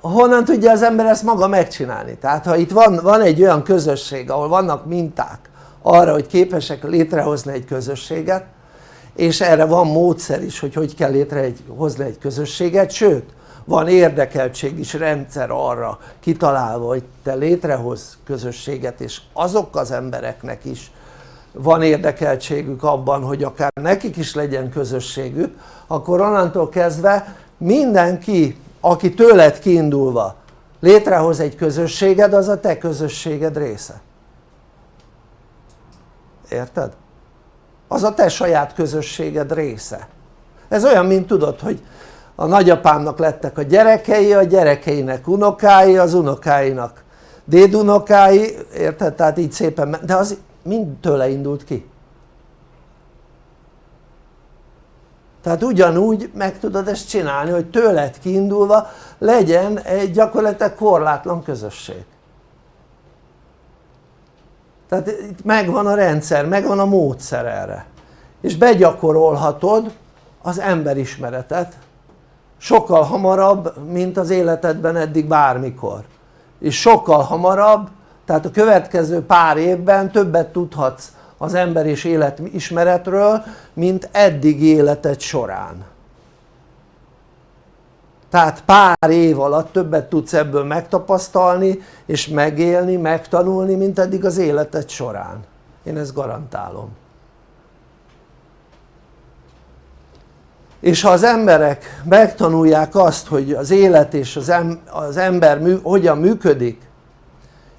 honnan tudja az ember ezt maga megcsinálni? tehát ha itt van, van egy olyan közösség ahol vannak minták arra hogy képesek létrehozni egy közösséget és erre van módszer is hogy hogy kell létrehozni egy közösséget sőt van érdekeltség is rendszer arra kitalálva hogy te létrehoz közösséget és azok az embereknek is van érdekeltségük abban hogy akár nekik is legyen közösségük akkor onnantól kezdve mindenki aki tőled kiindulva létrehoz egy közösséged az a te közösséged része érted? az a te saját közösséged része ez olyan mint tudod hogy a nagyapámnak lettek a gyerekei, a gyerekeinek unokái, az unokáinak dédunokái, érted? tehát így szépen, de az mind tőle indult ki tehát ugyanúgy meg tudod ezt csinálni hogy tőled kiindulva legyen egy gyakorlatilag korlátlan közösség. Tehát itt megvan a rendszer, megvan a módszer erre. És begyakorolhatod az emberismeretet sokkal hamarabb mint az életedben eddig bármikor. És sokkal hamarabb tehát a következő pár évben többet tudhatsz az ember és életismeretről mint eddig életed során. Tehát pár év alatt többet tudsz ebből megtapasztalni és megélni, megtanulni mint eddig az életed során. Én ezt garantálom. És ha az emberek megtanulják azt hogy az élet és az ember mű hogyan működik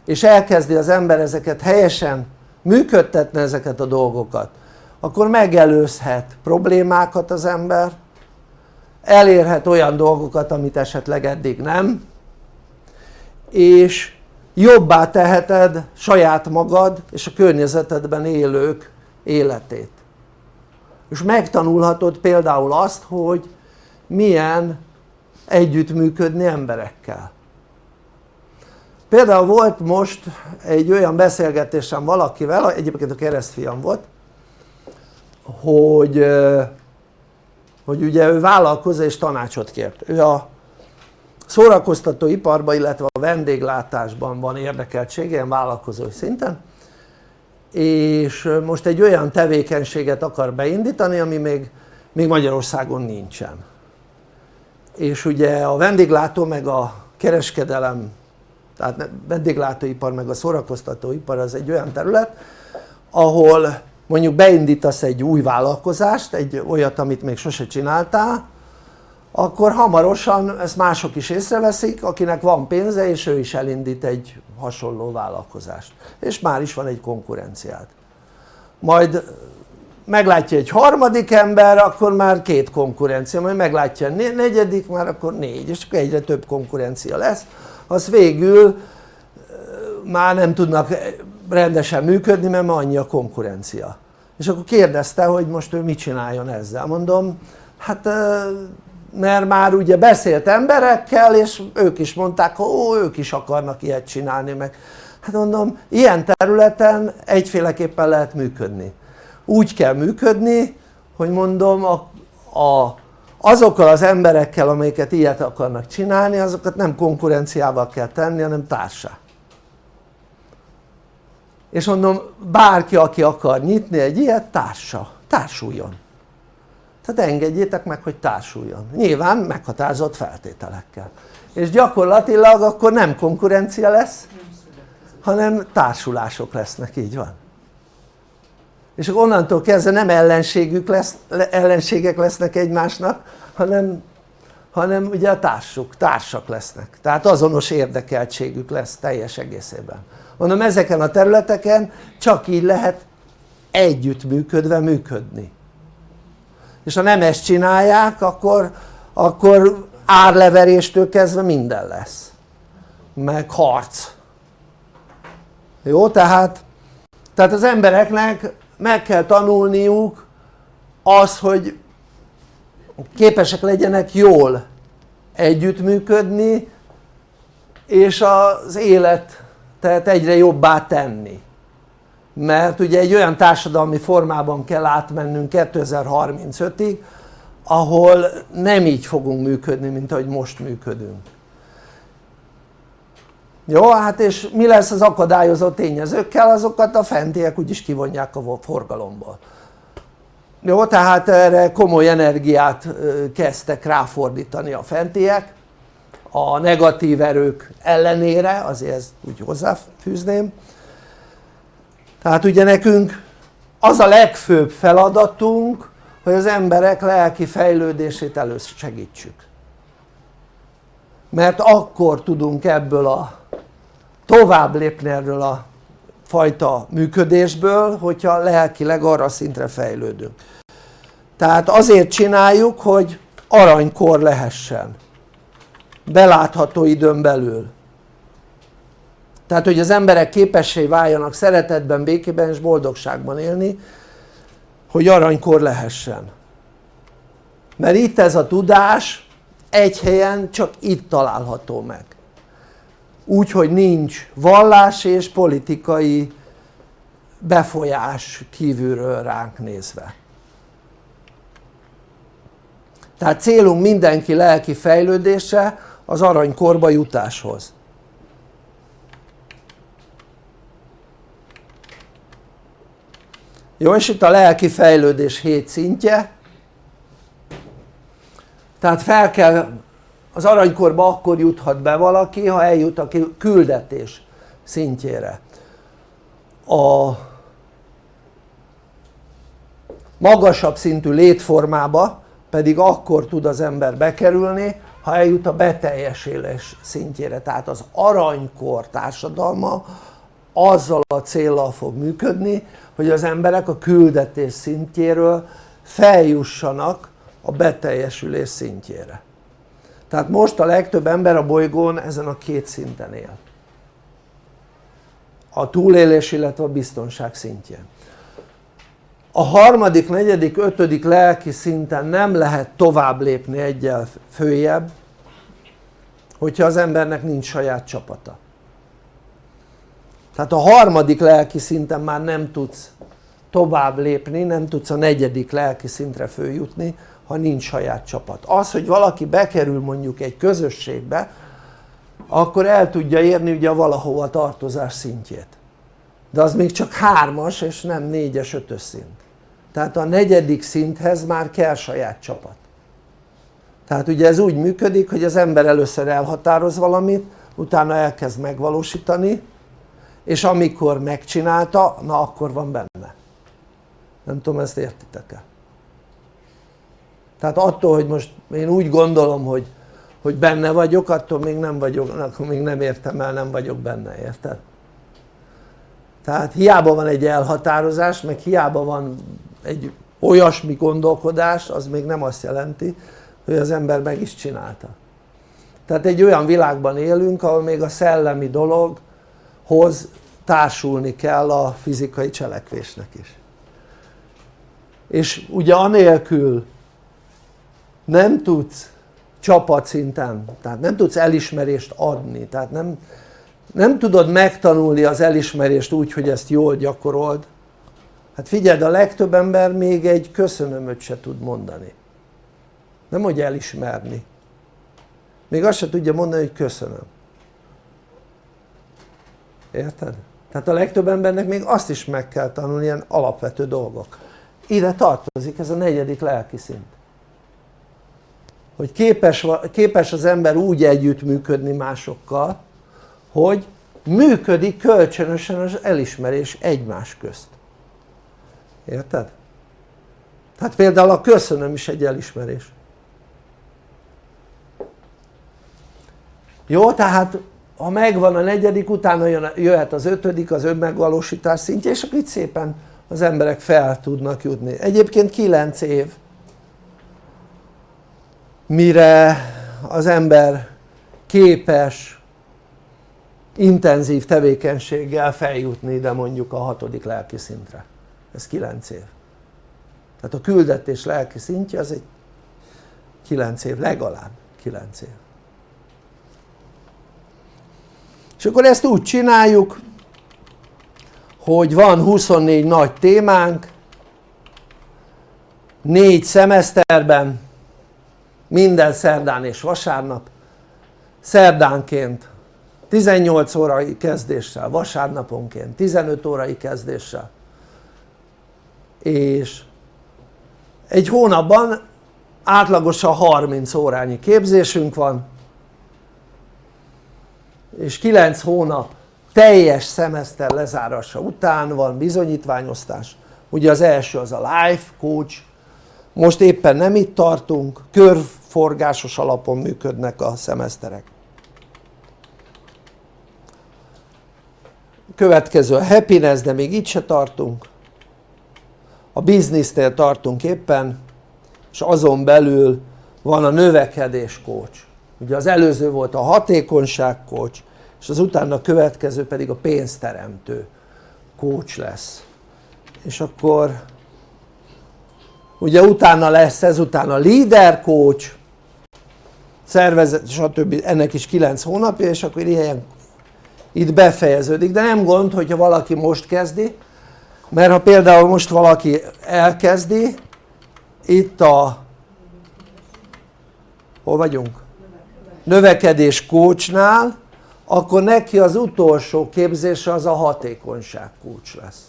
és elkezdi az ember ezeket helyesen működtetni ezeket a dolgokat akkor megelőzhet problémákat az ember elérhet olyan dolgokat amit esetleg eddig nem és jobbá teheted saját magad és a környezetedben élők életét. És megtanulhatod például azt hogy milyen együttműködni emberekkel például volt most egy olyan beszélgetésem valakivel, egyébként a keresztfiam volt hogy, hogy ugye ő vállalkozó és tanácsot kért. Ő a szórakoztató iparban illetve a vendéglátásban van érdekeltsége ilyen vállalkozói szinten és most egy olyan tevékenységet akar beindítani ami még, még Magyarországon nincsen. És ugye a vendéglátó meg a kereskedelem tehát vendéglátóipar meg a szórakoztatóipar az egy olyan terület ahol mondjuk beindítasz egy új vállalkozást, egy olyat amit még sose csináltál akkor hamarosan ezt mások is észreveszik akinek van pénze és ő is elindít egy hasonló vállalkozást. És már is van egy konkurenciád. Majd meglátja egy harmadik ember akkor már két konkurencia, majd meglátja a negyedik már akkor négy és akkor egyre több konkurencia lesz az végül már nem tudnak rendesen működni mert már annyi a konkurencia. És akkor kérdezte hogy most ő mit csináljon ezzel. Mondom hát mert már ugye beszélt emberekkel és ők is mondták hogy ó ők is akarnak ilyet csinálni meg hát mondom ilyen területen egyféleképpen lehet működni. Úgy kell működni hogy mondom a, a, azokkal az emberekkel amelyeket ilyet akarnak csinálni azokat nem konkurenciával kell tenni hanem társá és mondom bárki aki akar nyitni egy ilyet társa, társuljon. Tehát engedjétek meg hogy társuljon. Nyilván meghatározott feltételekkel. És gyakorlatilag akkor nem konkurencia lesz hanem társulások lesznek, így van és onnantól kezdve nem ellenségük lesz, ellenségek lesznek egymásnak hanem, hanem ugye a társuk, társak lesznek. Tehát azonos érdekeltségük lesz teljes egészében. Mondom ezeken a területeken csak így lehet együttműködve működni. És ha nem ezt csinálják akkor, akkor árleveréstől kezdve minden lesz. Meg harc. Jó tehát tehát az embereknek meg kell tanulniuk az hogy képesek legyenek jól együttműködni és az életet egyre jobbá tenni. Mert ugye egy olyan társadalmi formában kell átmennünk 2035-ig ahol nem így fogunk működni mint ahogy most működünk jó hát és mi lesz az akadályozó tényezőkkel? Azokat a fentiek úgyis kivonják a forgalomból. Jó tehát erre komoly energiát kezdtek ráfordítani a fentiek. A negatív erők ellenére azért ezt úgy hozzáfűzném. Tehát ugye nekünk az a legfőbb feladatunk hogy az emberek lelki fejlődését elősegítsük mert akkor tudunk ebből a tovább lépni erről a fajta működésből hogyha lelkileg arra szintre fejlődünk. Tehát azért csináljuk hogy aranykor lehessen. Belátható időn belül. Tehát hogy az emberek képessé váljanak szeretetben, békében és boldogságban élni hogy aranykor lehessen. Mert itt ez a tudás egy helyen csak itt található meg úgy hogy nincs vallás és politikai befolyás kívülről ránk nézve. Tehát célunk mindenki lelki fejlődése az aranykorba jutáshoz. Jó és itt a lelki fejlődés 7 szintje. Tehát fel kell az aranykorba akkor juthat be valaki ha eljut a küldetés szintjére. A magasabb szintű létformába pedig akkor tud az ember bekerülni ha eljut a beteljesülés szintjére. Tehát az aranykor társadalma azzal a célral fog működni hogy az emberek a küldetés szintjéről feljussanak a beteljesülés szintjére tehát most a legtöbb ember a bolygón ezen a két szinten él. A túlélés illetve a biztonság szintjén. A harmadik, negyedik, ötödik lelki szinten nem lehet tovább lépni egyel följebb hogyha az embernek nincs saját csapata. Tehát a harmadik lelki szinten már nem tudsz tovább lépni, nem tudsz a negyedik lelki szintre följutni ha nincs saját csapat. Az hogy valaki bekerül mondjuk egy közösségbe akkor el tudja érni ugye a valahova tartozás szintjét. De az még csak hármas és nem négyes, ötös szint. Tehát a negyedik szinthez már kell saját csapat. Tehát ugye ez úgy működik hogy az ember először elhatároz valamit utána elkezd megvalósítani és amikor megcsinálta na akkor van benne. Nem tudom ezt értitek-e tehát attól hogy most én úgy gondolom hogy, hogy benne vagyok attól még nem vagyok, akkor még nem értem el nem vagyok benne érted? tehát hiába van egy elhatározás meg hiába van egy olyasmi gondolkodás az még nem azt jelenti hogy az ember meg is csinálta tehát egy olyan világban élünk ahol még a szellemi dologhoz társulni kell a fizikai cselekvésnek is és ugye anélkül nem tudsz csapatszinten, tehát nem tudsz elismerést adni, tehát nem, nem tudod megtanulni az elismerést úgy hogy ezt jól gyakorold. Hát figyeld a legtöbb ember még egy köszönömöt se tud mondani. Nem hogy elismerni. Még azt se tudja mondani hogy köszönöm. Érted? tehát a legtöbb embernek még azt is meg kell tanulni ilyen alapvető dolgok. Ide tartozik ez a negyedik lelki szint hogy képes, képes az ember úgy együttműködni másokkal hogy működik kölcsönösen az elismerés egymás közt. Érted? tehát például a köszönöm is egy elismerés. Jó tehát ha megvan a negyedik utána jöhet az ötödik az önmegvalósítás szintje és akkor itt szépen az emberek fel tudnak jutni. Egyébként 9 év mire az ember képes intenzív tevékenységgel feljutni ide mondjuk a hatodik lelki szintre. Ez 9 év. Tehát a küldetés lelki szintje az egy 9 év, legalább 9 év. És akkor ezt úgy csináljuk hogy van 24 nagy témánk négy szemeszterben minden szerdán és vasárnap. Szerdánként 18 órai kezdéssel, vasárnaponként 15 órai kezdéssel. És egy hónapban átlagosan 30 órányi képzésünk van és 9 hónap teljes szemeszter lezárása után van bizonyítványosztás. Ugye az első az a life coach. Most éppen nem itt tartunk körforgásos alapon működnek a szemeszterek. Következő a happiness de még itt se tartunk. A biznisznél tartunk éppen és azon belül van a növekedés coach ugye az előző volt a hatékonyság coach és az utána következő pedig a pénzteremtő coach lesz. És akkor ugye utána lesz ezután a leader coach szervezet stb. ennek is 9 hónapja és akkor ilyen itt befejeződik de nem gond hogyha valaki most kezdi mert ha például most valaki elkezdi itt a hol vagyunk? növekedés coachnál akkor neki az utolsó képzése az a hatékonyság coach lesz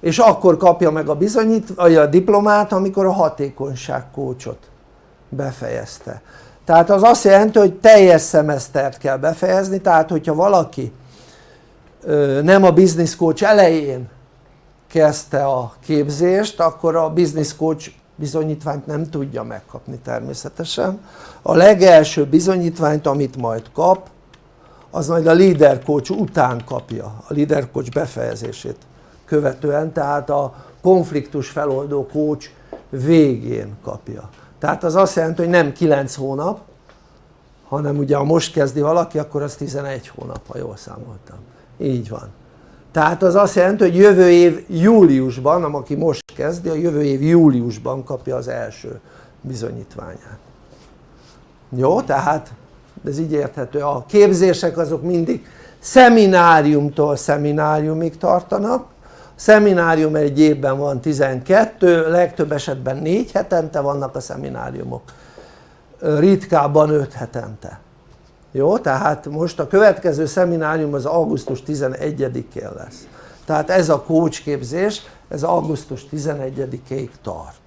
és akkor kapja meg a bizonyít, vagy a diplomát amikor a hatékonyság coachot befejezte tehát az azt jelenti hogy teljes szemesztert kell befejezni tehát hogyha valaki nem a business coach elején kezdte a képzést akkor a business coach bizonyítványt nem tudja megkapni természetesen. A legelső bizonyítványt amit majd kap az majd a leader coach után kapja a leader coach befejezését követően tehát a konfliktus feloldó coach végén kapja tehát az azt jelenti hogy nem 9 hónap hanem ugye ha most kezdi valaki akkor az 11 hónap ha jól számoltam. Így van. Tehát az azt jelenti hogy jövő év júliusban, aki most kezdi, a jövő év júliusban kapja az első bizonyítványát. Jó? tehát ez így érthető, a képzések azok mindig szemináriumtól szemináriumig tartanak szeminárium egy évben van 12, legtöbb esetben 4 hetente vannak a szemináriumok. Ritkábban 5 hetente. Jó? tehát most a következő szeminárium az augusztus 11-én lesz. Tehát ez a coach képzés ez augusztus 11-ig tart.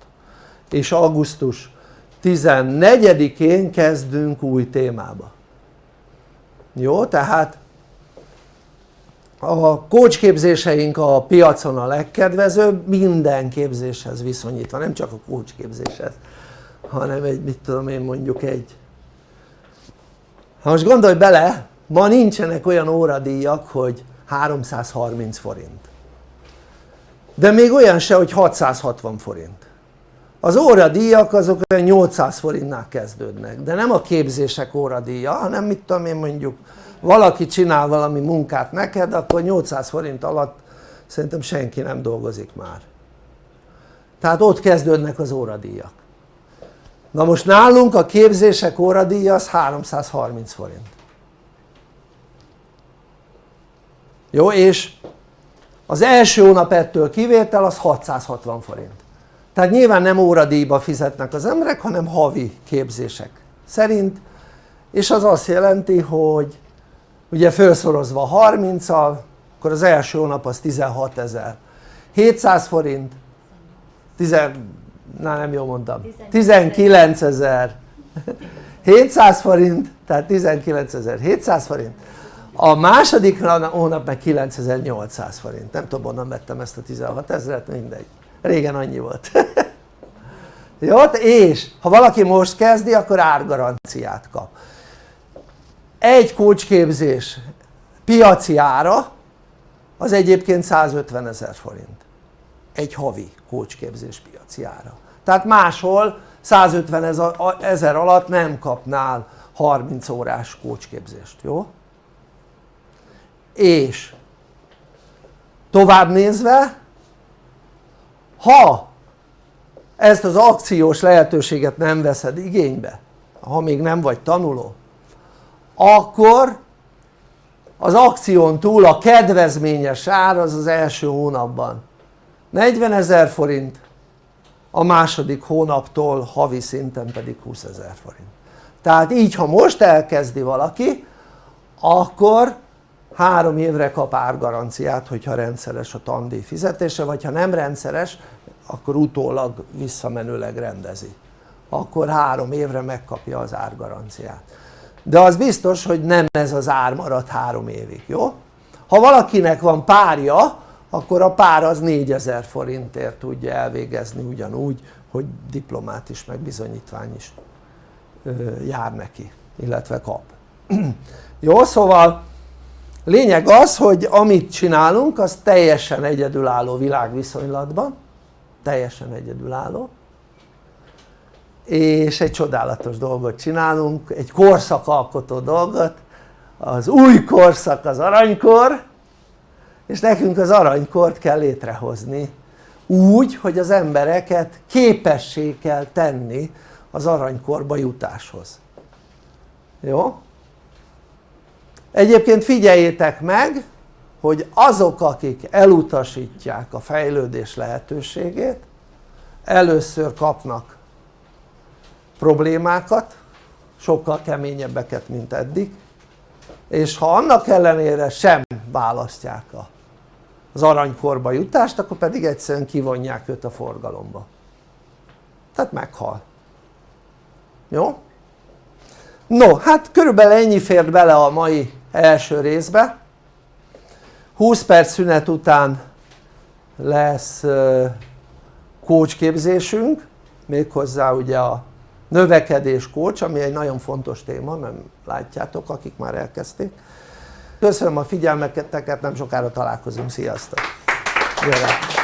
És augusztus 14-én kezdünk új témába. Jó? tehát a coach képzéseink a piacon a legkedvezőbb minden képzéshez viszonyítva, nem csak a coach képzéshez hanem egy mit tudom én mondjuk egy ha most gondolj bele ma nincsenek olyan óradíjak hogy 330 forint. De még olyan se hogy 660 forint. Az óradíjak azok olyan 800 forintnál kezdődnek de nem a képzések óradíja hanem mit tudom én mondjuk valaki csinál valami munkát neked akkor 800 forint alatt szerintem senki nem dolgozik már. Tehát ott kezdődnek az óradíjak. Na most nálunk a képzések óradíja az 330 forint. Jó és az első hónap ettől kivétel az 660 forint. Tehát nyilván nem óradíjba fizetnek az emberek hanem havi képzések szerint és az azt jelenti hogy ugye felszorozva 30-al akkor az első hónap az 16 ezer 700 forint 10, na nem jól mondtam 19 ezer 700 forint tehát 19 ezer 700 forint. A második hónap meg 9800 forint. Nem tudom onnan vettem ezt a 16 ezeret mindegy. Régen annyi volt. [laughs] Jó és ha valaki most kezdi akkor árgaranciát kap egy kócsképzés piaci ára az egyébként 150 ezer forint egy havi kócsképzés piaci ára tehát máshol 150 ezer alatt nem kapnál 30 órás kócsképzést, jó? és tovább nézve ha ezt az akciós lehetőséget nem veszed igénybe ha még nem vagy tanuló akkor az akción túl a kedvezményes ár az az első hónapban. 40 ezer forint a második hónaptól havi szinten pedig 20 ezer forint. Tehát így ha most elkezdi valaki akkor három évre kap árgaranciát hogyha rendszeres a tandíj fizetése vagy ha nem rendszeres akkor utólag visszamenőleg rendezi. Akkor három évre megkapja az árgaranciát de az biztos hogy nem ez az ár marad három évig, jó? ha valakinek van párja akkor a pár az 4000 forintért tudja elvégezni ugyanúgy hogy diplomát is meg bizonyítvány is jár neki illetve kap [clears throat] jó szóval lényeg az hogy amit csinálunk az teljesen egyedülálló világviszonylatban teljesen egyedülálló és egy csodálatos dolgot csinálunk, egy korszakalkotó dolgot az új korszak az aranykor és nekünk az aranykort kell létrehozni úgy hogy az embereket képessé kell tenni az aranykorba jutáshoz jó? egyébként figyeljétek meg hogy azok akik elutasítják a fejlődés lehetőségét először kapnak problémákat sokkal keményebbeket mint eddig és ha annak ellenére sem választják az aranykorba jutást akkor pedig egyszerűen kivonják őt a forgalomba. Tehát meghal. Jó? no hát körülbelül ennyi fért bele a mai első részbe. 20 perc szünet után lesz coach képzésünk méghozzá ugye a növekedés coach ami egy nagyon fontos téma nem látjátok akik már elkezdték köszönöm a figyelmeteket nem sokára találkozunk, sziasztok! Jöjjön.